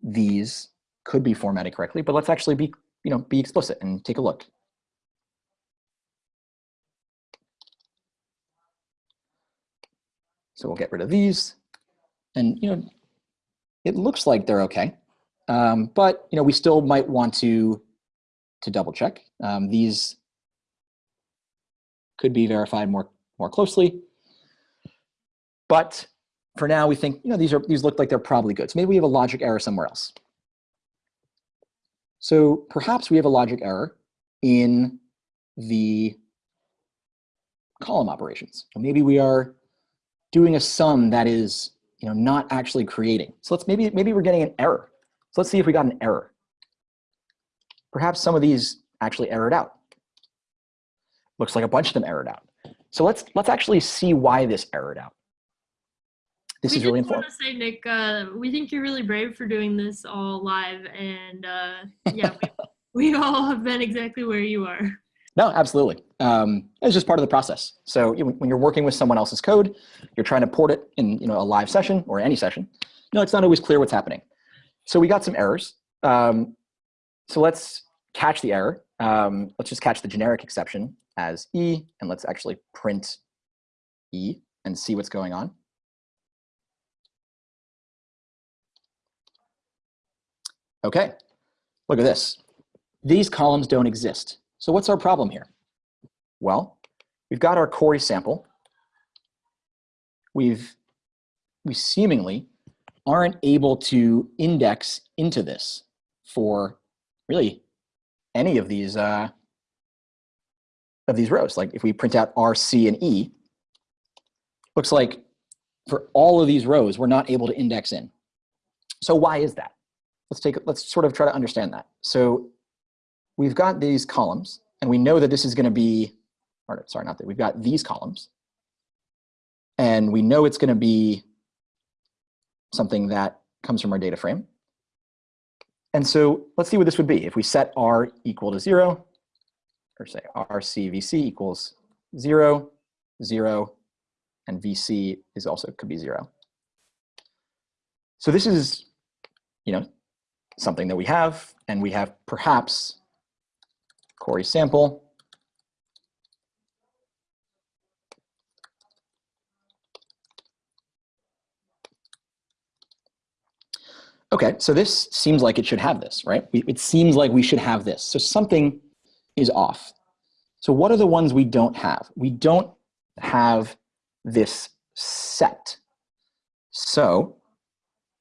A: these could be formatted correctly, but let's actually be, you know, be explicit and take a look. So we'll get rid of these. And, you know, it looks like they're okay. Um, but, you know, we still might want to, to double check. Um, these could be verified more, more closely. But for now, we think, you know, these, are, these look like they're probably good. So maybe we have a logic error somewhere else. So perhaps we have a logic error in the column operations. Maybe we are doing a sum that is you know, not actually creating. So let's maybe, maybe we're getting an error. So let's see if we got an error. Perhaps some of these actually errored out. looks like a bunch of them errored out. So let's let's actually see why this errored out. This
C: we
A: is really important.
C: just want to say, Nick, uh, we think you're really brave for doing this all live, and uh, yeah, we, we all have been exactly where you are.
A: No, absolutely. Um, it's just part of the process. So when you're working with someone else's code, you're trying to port it in you know a live session or any session. No, it's not always clear what's happening. So we got some errors. Um, so let's catch the error. Um, let's just catch the generic exception as e, and let's actually print e and see what's going on. Okay, look at this. These columns don't exist. So what's our problem here? Well, we've got our Cori sample. We've, we seemingly aren't able to index into this for really any of these uh, of these rows. Like if we print out R, C, and E, looks like for all of these rows, we're not able to index in. So why is that? Let's take, let's sort of try to understand that. So we've got these columns, and we know that this is going to be, or sorry, not that, we've got these columns, and we know it's going to be something that comes from our data frame. And so let's see what this would be. If we set R equal to zero, or say RCVC equals zero, zero, and VC is also could be zero. So this is, you know, something that we have, and we have perhaps Cori sample. Okay, so this seems like it should have this, right? It seems like we should have this. So something is off. So what are the ones we don't have? We don't have this set. So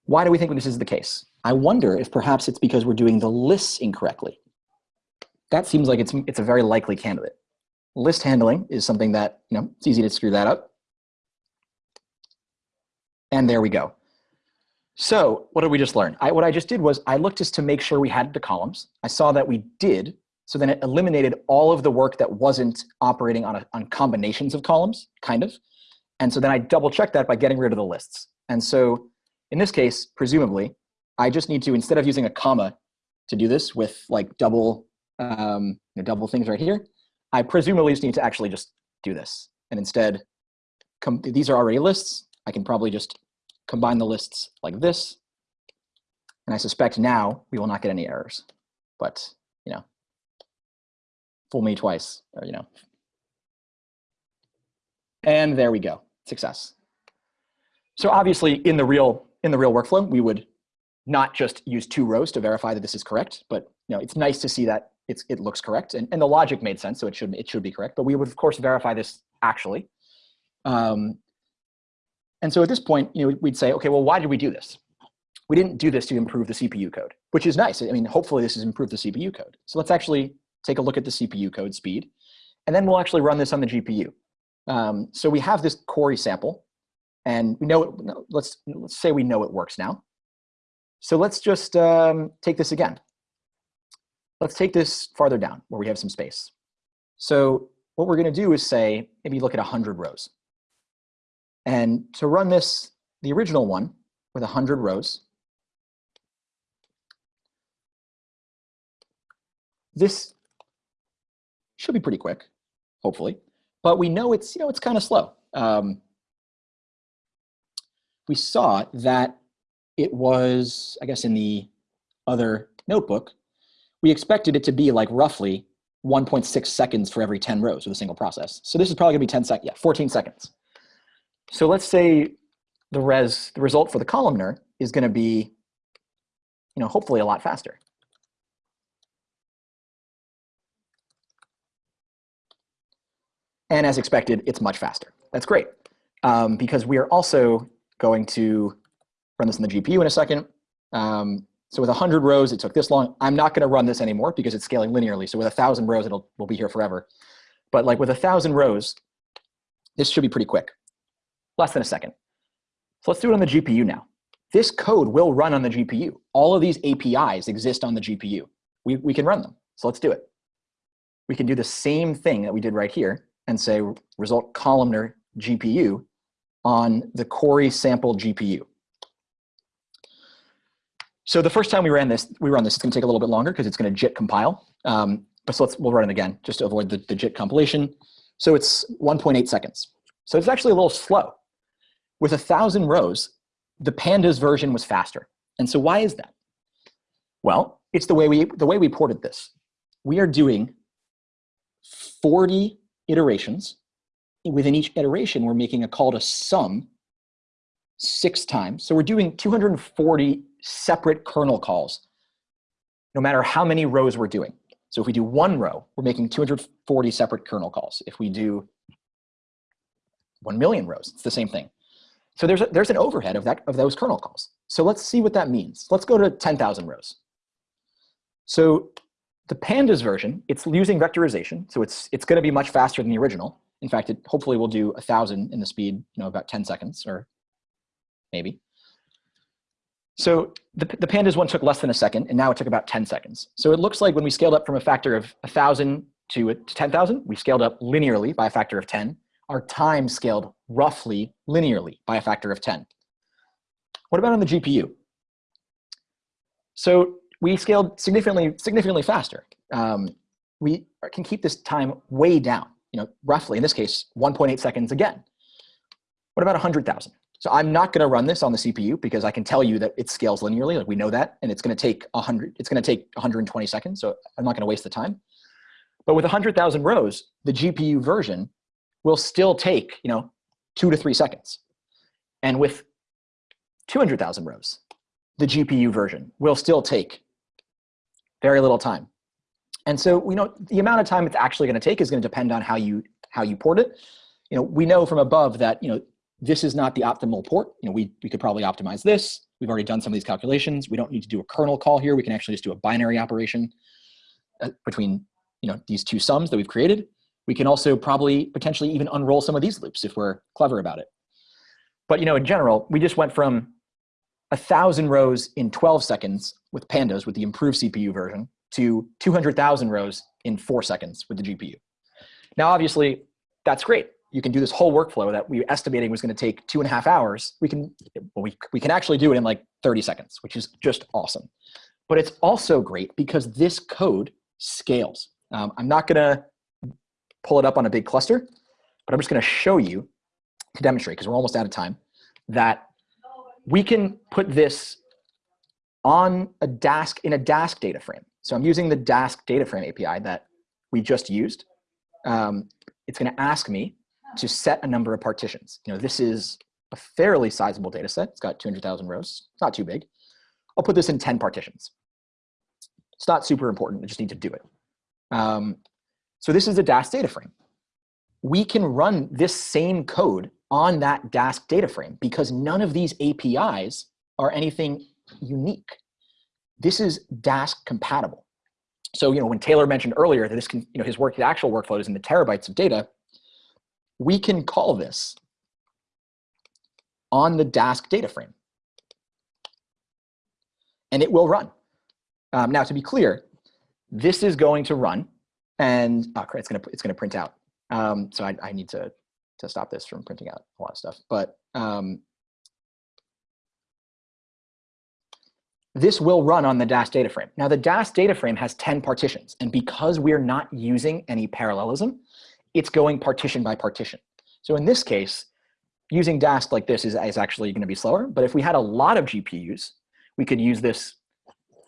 A: why do we think this is the case? I wonder if perhaps it's because we're doing the lists incorrectly. That seems like it's, it's a very likely candidate. List handling is something that, you know, it's easy to screw that up. And there we go. So what did we just learn? I, what I just did was I looked just to make sure we had the columns. I saw that we did. So then it eliminated all of the work that wasn't operating on, a, on combinations of columns, kind of. And so then I double checked that by getting rid of the lists. And so in this case, presumably, I just need to, instead of using a comma to do this with like double, um, you know, double things right here, I presumably just need to actually just do this. And instead, these are already lists. I can probably just combine the lists like this. And I suspect now we will not get any errors. But, you know, fool me twice, or, you know. And there we go, success. So obviously in the real in the real workflow, we would not just use two rows to verify that this is correct, but you know, it's nice to see that it's, it looks correct and, and the logic made sense, so it should, it should be correct, but we would of course verify this actually. Um, and so at this point, you know, we'd say, okay, well, why did we do this? We didn't do this to improve the CPU code, which is nice. I mean, hopefully this has improved the CPU code. So let's actually take a look at the CPU code speed, and then we'll actually run this on the GPU. Um, so we have this Cori sample, and we know, it, let's, let's say we know it works now. So let's just um, take this again. Let's take this farther down where we have some space. So what we're going to do is say, maybe look at 100 rows. And to run this, the original one with 100 rows, this should be pretty quick, hopefully. But we know it's, you know, it's kind of slow. Um, we saw that it was, I guess in the other notebook, we expected it to be like roughly 1.6 seconds for every 10 rows with a single process. So this is probably gonna be 10 seconds, yeah, 14 seconds. So let's say the res, the result for the columnar is gonna be, you know, hopefully a lot faster. And as expected, it's much faster. That's great um, because we are also going to run this in the GPU in a second. Um, so with 100 rows, it took this long. I'm not going to run this anymore because it's scaling linearly. So with 1,000 rows, it'll will be here forever. But like with 1,000 rows, this should be pretty quick, less than a second. So let's do it on the GPU now. This code will run on the GPU. All of these APIs exist on the GPU. We, we can run them. So let's do it. we can do the same thing that we did right here and say result columnar GPU on the Cori sample GPU. So the first time we ran this, we run this, it's gonna take a little bit longer because it's gonna JIT compile. Um, but so let's, we'll run it again just to avoid the, the JIT compilation. So it's 1.8 seconds. So it's actually a little slow. With a thousand rows, the pandas version was faster. And so why is that? Well, it's the way we, the way we ported this. We are doing 40 iterations. Within each iteration, we're making a call to sum six times. So we're doing 240 separate kernel calls, no matter how many rows we're doing. So if we do one row, we're making 240 separate kernel calls. If we do 1 million rows, it's the same thing. So there's, a, there's an overhead of, that, of those kernel calls. So let's see what that means. Let's go to 10,000 rows. So the pandas version, it's using vectorization. So it's, it's going to be much faster than the original. In fact, it hopefully will do 1,000 in the speed, you know, about 10 seconds or maybe. So the, the pandas one took less than a second, and now it took about 10 seconds. So it looks like when we scaled up from a factor of 1,000 to, to 10,000, we scaled up linearly by a factor of 10. Our time scaled roughly linearly by a factor of 10. What about on the GPU? So we scaled significantly, significantly faster. Um, we can keep this time way down, you know, roughly, in this case, 1.8 seconds again. What about 100,000? So I'm not going to run this on the CPU because I can tell you that it scales linearly, like we know that, and it's going to take 100. It's going to take 120 seconds, so I'm not going to waste the time. But with 100,000 rows, the GPU version will still take, you know, two to three seconds. And with 200,000 rows, the GPU version will still take very little time. And so we know the amount of time it's actually going to take is going to depend on how you how you port it. You know, we know from above that you know this is not the optimal port. You know, we we could probably optimize this. We've already done some of these calculations. We don't need to do a kernel call here. We can actually just do a binary operation uh, between you know these two sums that we've created. We can also probably potentially even unroll some of these loops if we're clever about it. But you know, in general, we just went from a thousand rows in 12 seconds with pandas with the improved CPU version to 200,000 rows in four seconds with the GPU. Now, obviously, that's great. You can do this whole workflow that we were estimating was going to take two and a half hours. We can, well, we, we can actually do it in like 30 seconds, which is just awesome. But it's also great because this code scales. Um, I'm not going to pull it up on a big cluster, but I'm just going to show you to demonstrate, because we're almost out of time, that we can put this on a Dask in a Dask data frame. So I'm using the Dask data frame API that we just used. Um, it's going to ask me to set a number of partitions. You know, this is a fairly sizable data set. It's got 200,000 rows. It's not too big. I'll put this in 10 partitions. It's not super important. I just need to do it. Um, so this is a Dask data frame. We can run this same code on that Dask data frame because none of these APIs are anything unique. This is Dask compatible. So, you know, when Taylor mentioned earlier that this can, you know, his work, the actual workflow is in the terabytes of data, we can call this on the Dask data frame. And it will run. Um, now, to be clear, this is going to run and oh, it's going to it's going to print out. Um, so I, I need to to stop this from printing out a lot of stuff. But um, this will run on the Dask data frame. Now the Dask data frame has 10 partitions, and because we're not using any parallelism, it's going partition by partition. So in this case, using Dask like this is, is actually going to be slower. But if we had a lot of GPUs, we could use this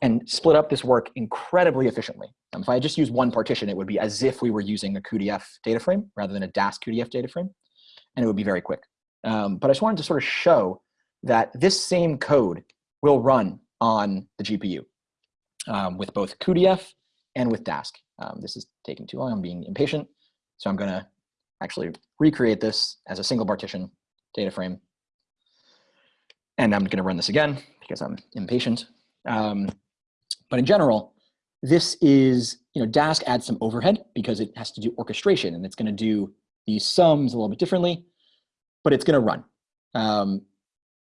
A: and split up this work incredibly efficiently. Um, if I just use one partition, it would be as if we were using a cuDF data frame rather than a Dask cuDF data frame, and it would be very quick. Um, but I just wanted to sort of show that this same code will run on the GPU um, with both cuDF and with Dask. Um, this is taking too long, I'm being impatient. So I'm gonna actually recreate this as a single partition data frame. And I'm gonna run this again because I'm impatient. Um, but in general, this is, you know, Dask adds some overhead because it has to do orchestration and it's going to do these sums a little bit differently, but it's going to run. Um,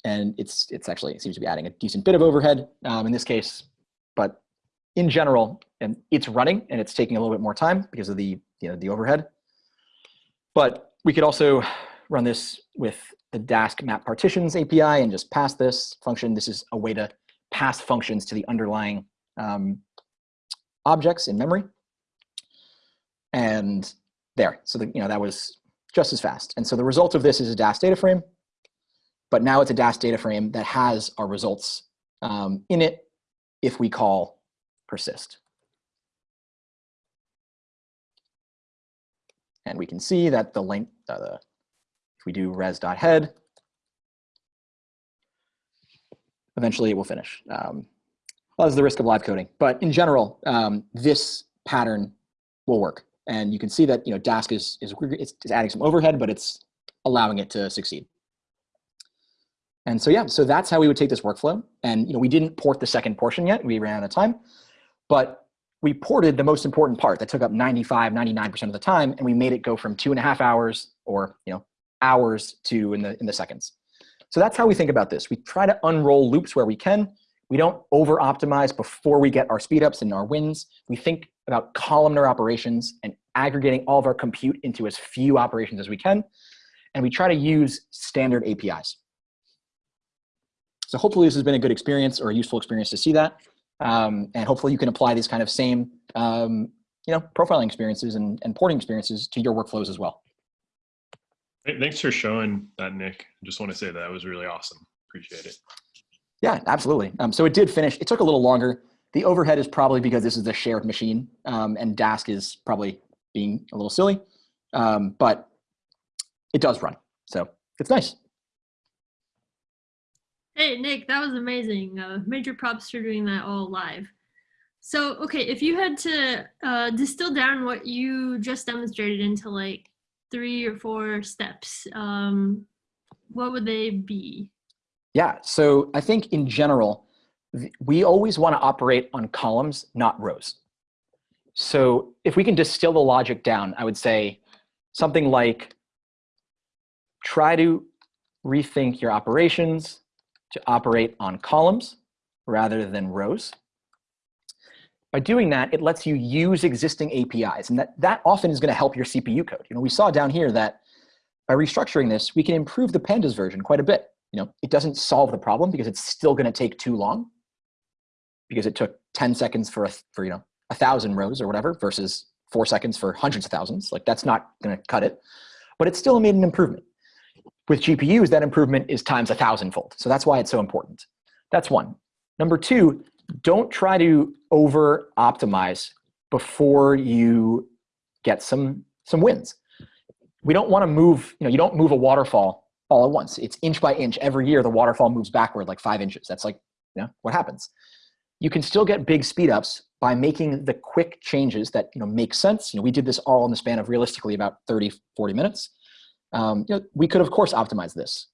A: and it's, it's actually, it seems to be adding a decent bit of overhead um, in this case, but in general, and it's running and it's taking a little bit more time because of the, you know, the overhead. But we could also run this with the Dask map partitions API and just pass this function. This is a way to pass functions to the underlying um, objects in memory. And there, so that, you know, that was just as fast. And so the result of this is a Dask data frame, but now it's a Dask data frame that has our results um, in it if we call persist. And we can see that the length, uh, the, if we do res.head, eventually it will finish. Um, well, that's the risk of live coding. But in general, um, this pattern will work. And you can see that you know Dask is, is, is adding some overhead, but it's allowing it to succeed. And so yeah, so that's how we would take this workflow. And you know, we didn't port the second portion yet. We ran out of time. But we ported the most important part that took up 95, 99% of the time, and we made it go from two and a half hours or you know hours to in the in the seconds. So that's how we think about this. We try to unroll loops where we can. We don't over optimize before we get our speedups and our wins. We think about columnar operations and aggregating all of our compute into as few operations as we can. And we try to use standard APIs. So hopefully this has been a good experience or a useful experience to see that. Um, and hopefully you can apply these kind of same um, you know, profiling experiences and, and porting experiences to your workflows as well.
B: Thanks for showing that, Nick. I just want to say that was really awesome. Appreciate it.
A: Yeah, absolutely. Um, so it did finish. It took a little longer. The overhead is probably because this is a shared machine, um, and Dask is probably being a little silly, um, but it does run. So it's nice.
C: Hey, Nick, that was amazing. Uh, major props for doing that all live. So, okay, if you had to uh, distill down what you just demonstrated into like three or four steps, um, what would they be?
A: Yeah, so I think in general, we always want to operate on columns, not rows. So if we can distill the logic down, I would say something like try to rethink your operations to operate on columns rather than rows. By doing that, it lets you use existing APIs, and that, that often is going to help your CPU code. You know, we saw down here that by restructuring this, we can improve the pandas version quite a bit. You know, it doesn't solve the problem because it's still going to take too long because it took 10 seconds for, a, for you know, a thousand rows or whatever versus four seconds for hundreds of thousands. Like that's not going to cut it, but it still made an improvement. With GPUs, that improvement is times a thousandfold. So that's why it's so important. That's one. Number two, don't try to over optimize before you get some, some wins. We don't want to move, you know, you don't move a waterfall all at once. It's inch by inch. Every year, the waterfall moves backward like five inches. That's like, you know, what happens. You can still get big speedups by making the quick changes that, you know, make sense. You know, we did this all in the span of realistically about 30, 40 minutes. Um, you know, we could, of course, optimize this.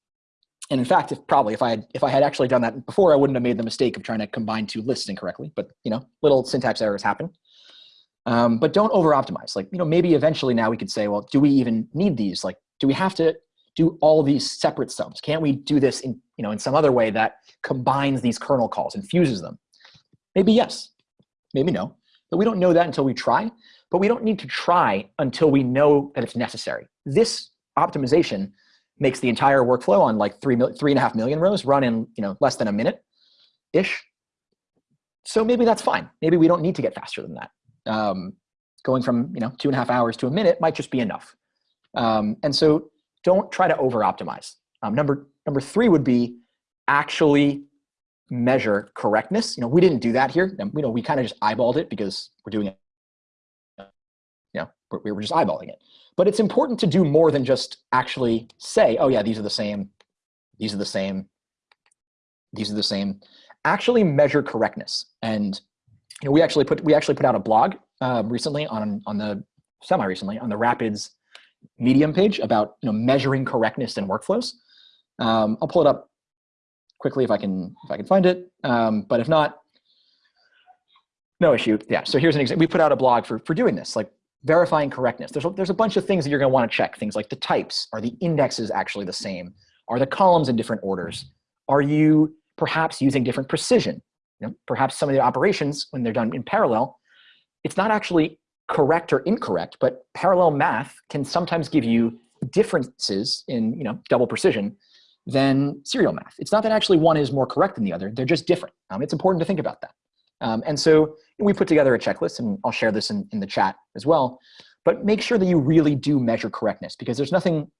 A: And in fact, if probably if I had if I had actually done that before, I wouldn't have made the mistake of trying to combine two lists incorrectly. But you know, little syntax errors happen. Um, but don't over optimize. Like you know, maybe eventually now we could say, well, do we even need these? Like, do we have to do all these separate sums? Can't we do this in you know in some other way that combines these kernel calls and fuses them? Maybe yes, maybe no. But we don't know that until we try. But we don't need to try until we know that it's necessary. This optimization makes the entire workflow on like three, three and a half million rows run in you know, less than a minute-ish. So maybe that's fine. Maybe we don't need to get faster than that. Um, going from you know, two and a half hours to a minute might just be enough. Um, and so don't try to over-optimize. Um, number, number three would be actually measure correctness. You know, we didn't do that here. You know, we kind of just eyeballed it because we're doing it. We were just eyeballing it. But it's important to do more than just actually say, oh yeah, these are the same, these are the same, these are the same. Actually measure correctness. And you know, we actually put we actually put out a blog uh, recently on on the semi recently on the Rapids Medium page about you know measuring correctness in workflows. Um, I'll pull it up quickly if I can if I can find it. Um, but if not, no issue. Yeah. So here's an example. We put out a blog for for doing this. Like verifying correctness. There's a, there's a bunch of things that you're going to want to check. Things like the types. Are the indexes actually the same? Are the columns in different orders? Are you perhaps using different precision? you know, perhaps some of the operations when they're done in parallel, it's not actually correct or incorrect, but parallel math can sometimes give you differences in you know double precision than serial math. It's not that actually one is more correct than the other; they're just different. Um, it's important to think about that. Um, and so we put together a checklist, and I'll share this in, in the chat as well. But make sure that you really do measure correctness because there's nothing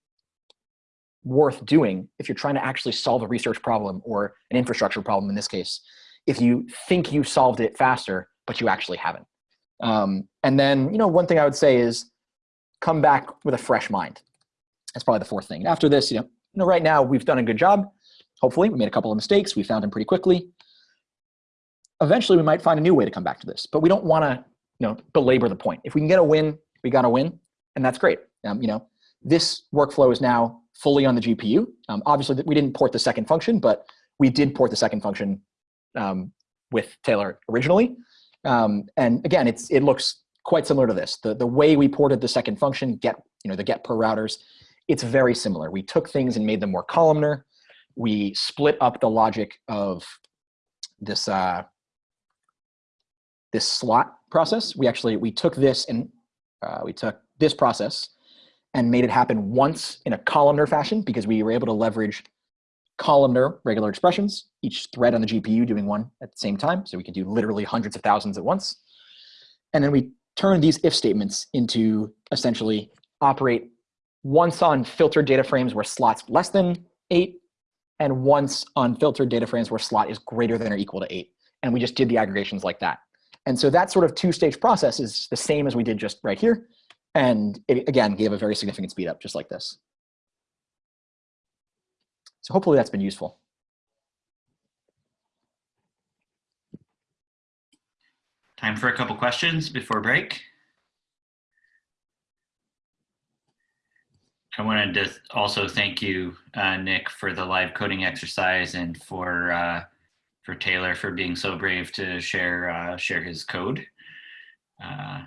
A: worth doing if you're trying to actually solve a research problem or an infrastructure problem in this case, if you think you solved it faster, but you actually haven't. Um, and then, you know, one thing I would say is come back with a fresh mind. That's probably the fourth thing. After this, you know, you know, right now we've done a good job. Hopefully, we made a couple of mistakes. We found them pretty quickly. Eventually, we might find a new way to come back to this, but we don't want to, you know, belabor the point. If we can get a win, we got a win, and that's great. Um, you know, this workflow is now fully on the GPU. Um, obviously, we didn't port the second function, but we did port the second function um, with Taylor originally. Um, and again, it's it looks quite similar to this. The the way we ported the second function, get you know the get per routers, it's very similar. We took things and made them more columnar. We split up the logic of this uh, this slot process. We actually we took this and uh, we took this process and made it happen once in a columnar fashion because we were able to leverage columnar regular expressions, each thread on the GPU doing one at the same time. So we could do literally hundreds of thousands at once. And then we turn these if statements into essentially operate once on filtered data frames where slots less than eight, and once on filtered data frames where slot is greater than or equal to eight. And we just did the aggregations like that. And so that sort of two-stage process is the same as we did just right here. And it, again, gave a very significant speed up, just like this. So hopefully that's been useful.
D: Time for a couple questions before break. I wanted to also thank you, uh, Nick, for the live coding exercise and for uh, for Taylor for being so brave to share uh, share his code. Uh,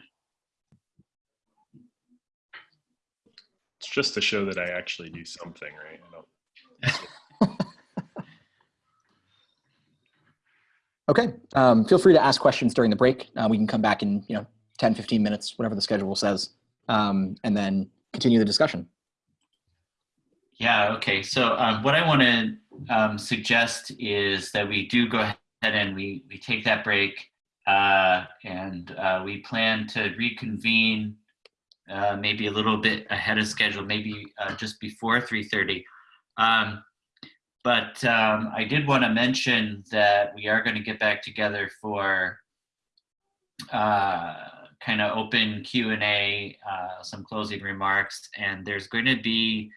B: It's just to show that I actually do something, right? I don't,
A: Okay, um, feel free to ask questions during the break. Uh, we can come back in you know 10, 15 minutes, whatever the schedule says, um, and then continue the discussion.
D: Yeah, okay. So um, what I want to um, suggest is that we do go ahead and we, we take that break uh, and uh, we plan to reconvene uh, maybe a little bit ahead of schedule, maybe uh, just before 3.30. Um, but um, I did want to mention that we are going to get back together for uh, kind of open Q&A, uh, some closing remarks, and there's going to be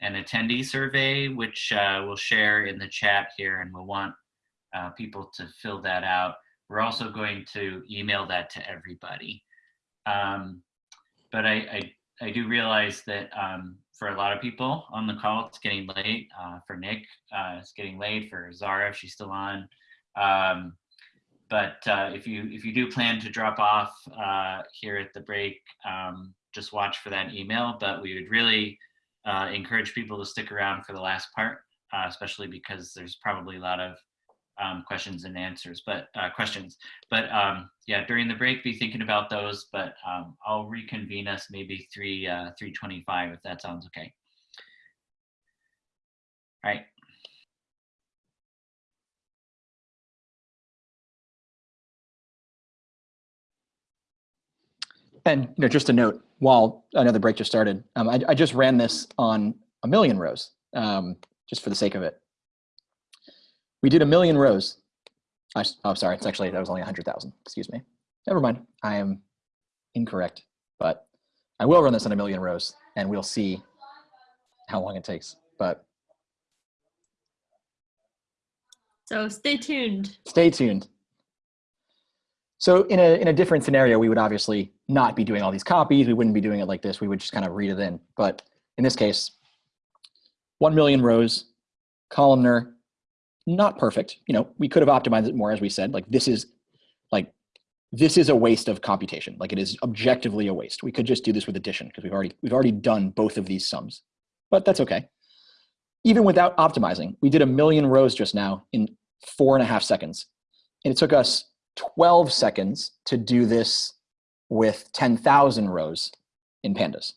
D: an attendee survey, which uh, we'll share in the chat here, and we'll want uh, people to fill that out. We're also going to email that to everybody. Um, but I, I, I, do realize that um, for a lot of people on the call, it's getting late. Uh, for Nick, uh, it's getting late. For Zara, if she's still on. Um, but uh, if you if you do plan to drop off uh, here at the break, um, just watch for that email. But we would really uh, encourage people to stick around for the last part, uh, especially because there's probably a lot of um, questions and answers, but uh, questions. But um, yeah, during the break, be thinking about those. But um, I'll reconvene us maybe three uh, three twenty five if that sounds okay. All right.
A: And you know, just a note, while another break just started, um, I, I, just ran this on a million rows, um, just for the sake of it. We did a million rows. I, oh, sorry, it's actually, that was only 100,000, excuse me. Never mind, I am incorrect, but I will run this on a million rows and we'll see how long it takes, but.
C: So stay tuned.
A: Stay tuned. So in a, in a different scenario, we would obviously not be doing all these copies. We wouldn't be doing it like this. We would just kind of read it in. But in this case, 1 million rows, columnar, not perfect. You know, we could have optimized it more, as we said. Like this is like this is a waste of computation. Like it is objectively a waste. We could just do this with addition because we've already we've already done both of these sums, but that's okay. Even without optimizing, we did a million rows just now in four and a half seconds And it took us 12 seconds to do this with 10,000 rows in pandas.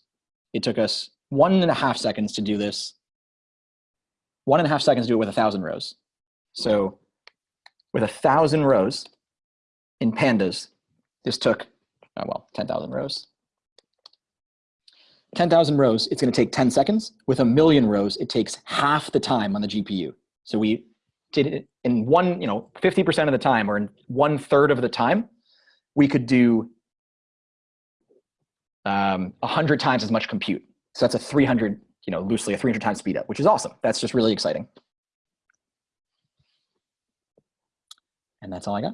A: It took us one and a half seconds to do this, one and a half seconds to do it with a thousand rows. So with a thousand rows in pandas, this took, oh, well, 10,000 rows. 10,000 rows, it's going to take 10 seconds. With a million rows, it takes half the time on the GPU. So we did in one, you know, 50% of the time or in one third of the time, we could do um, 100 times as much compute. So that's a 300, you know, loosely a 300 times speed up, which is awesome. That's just really exciting. And that's all I got.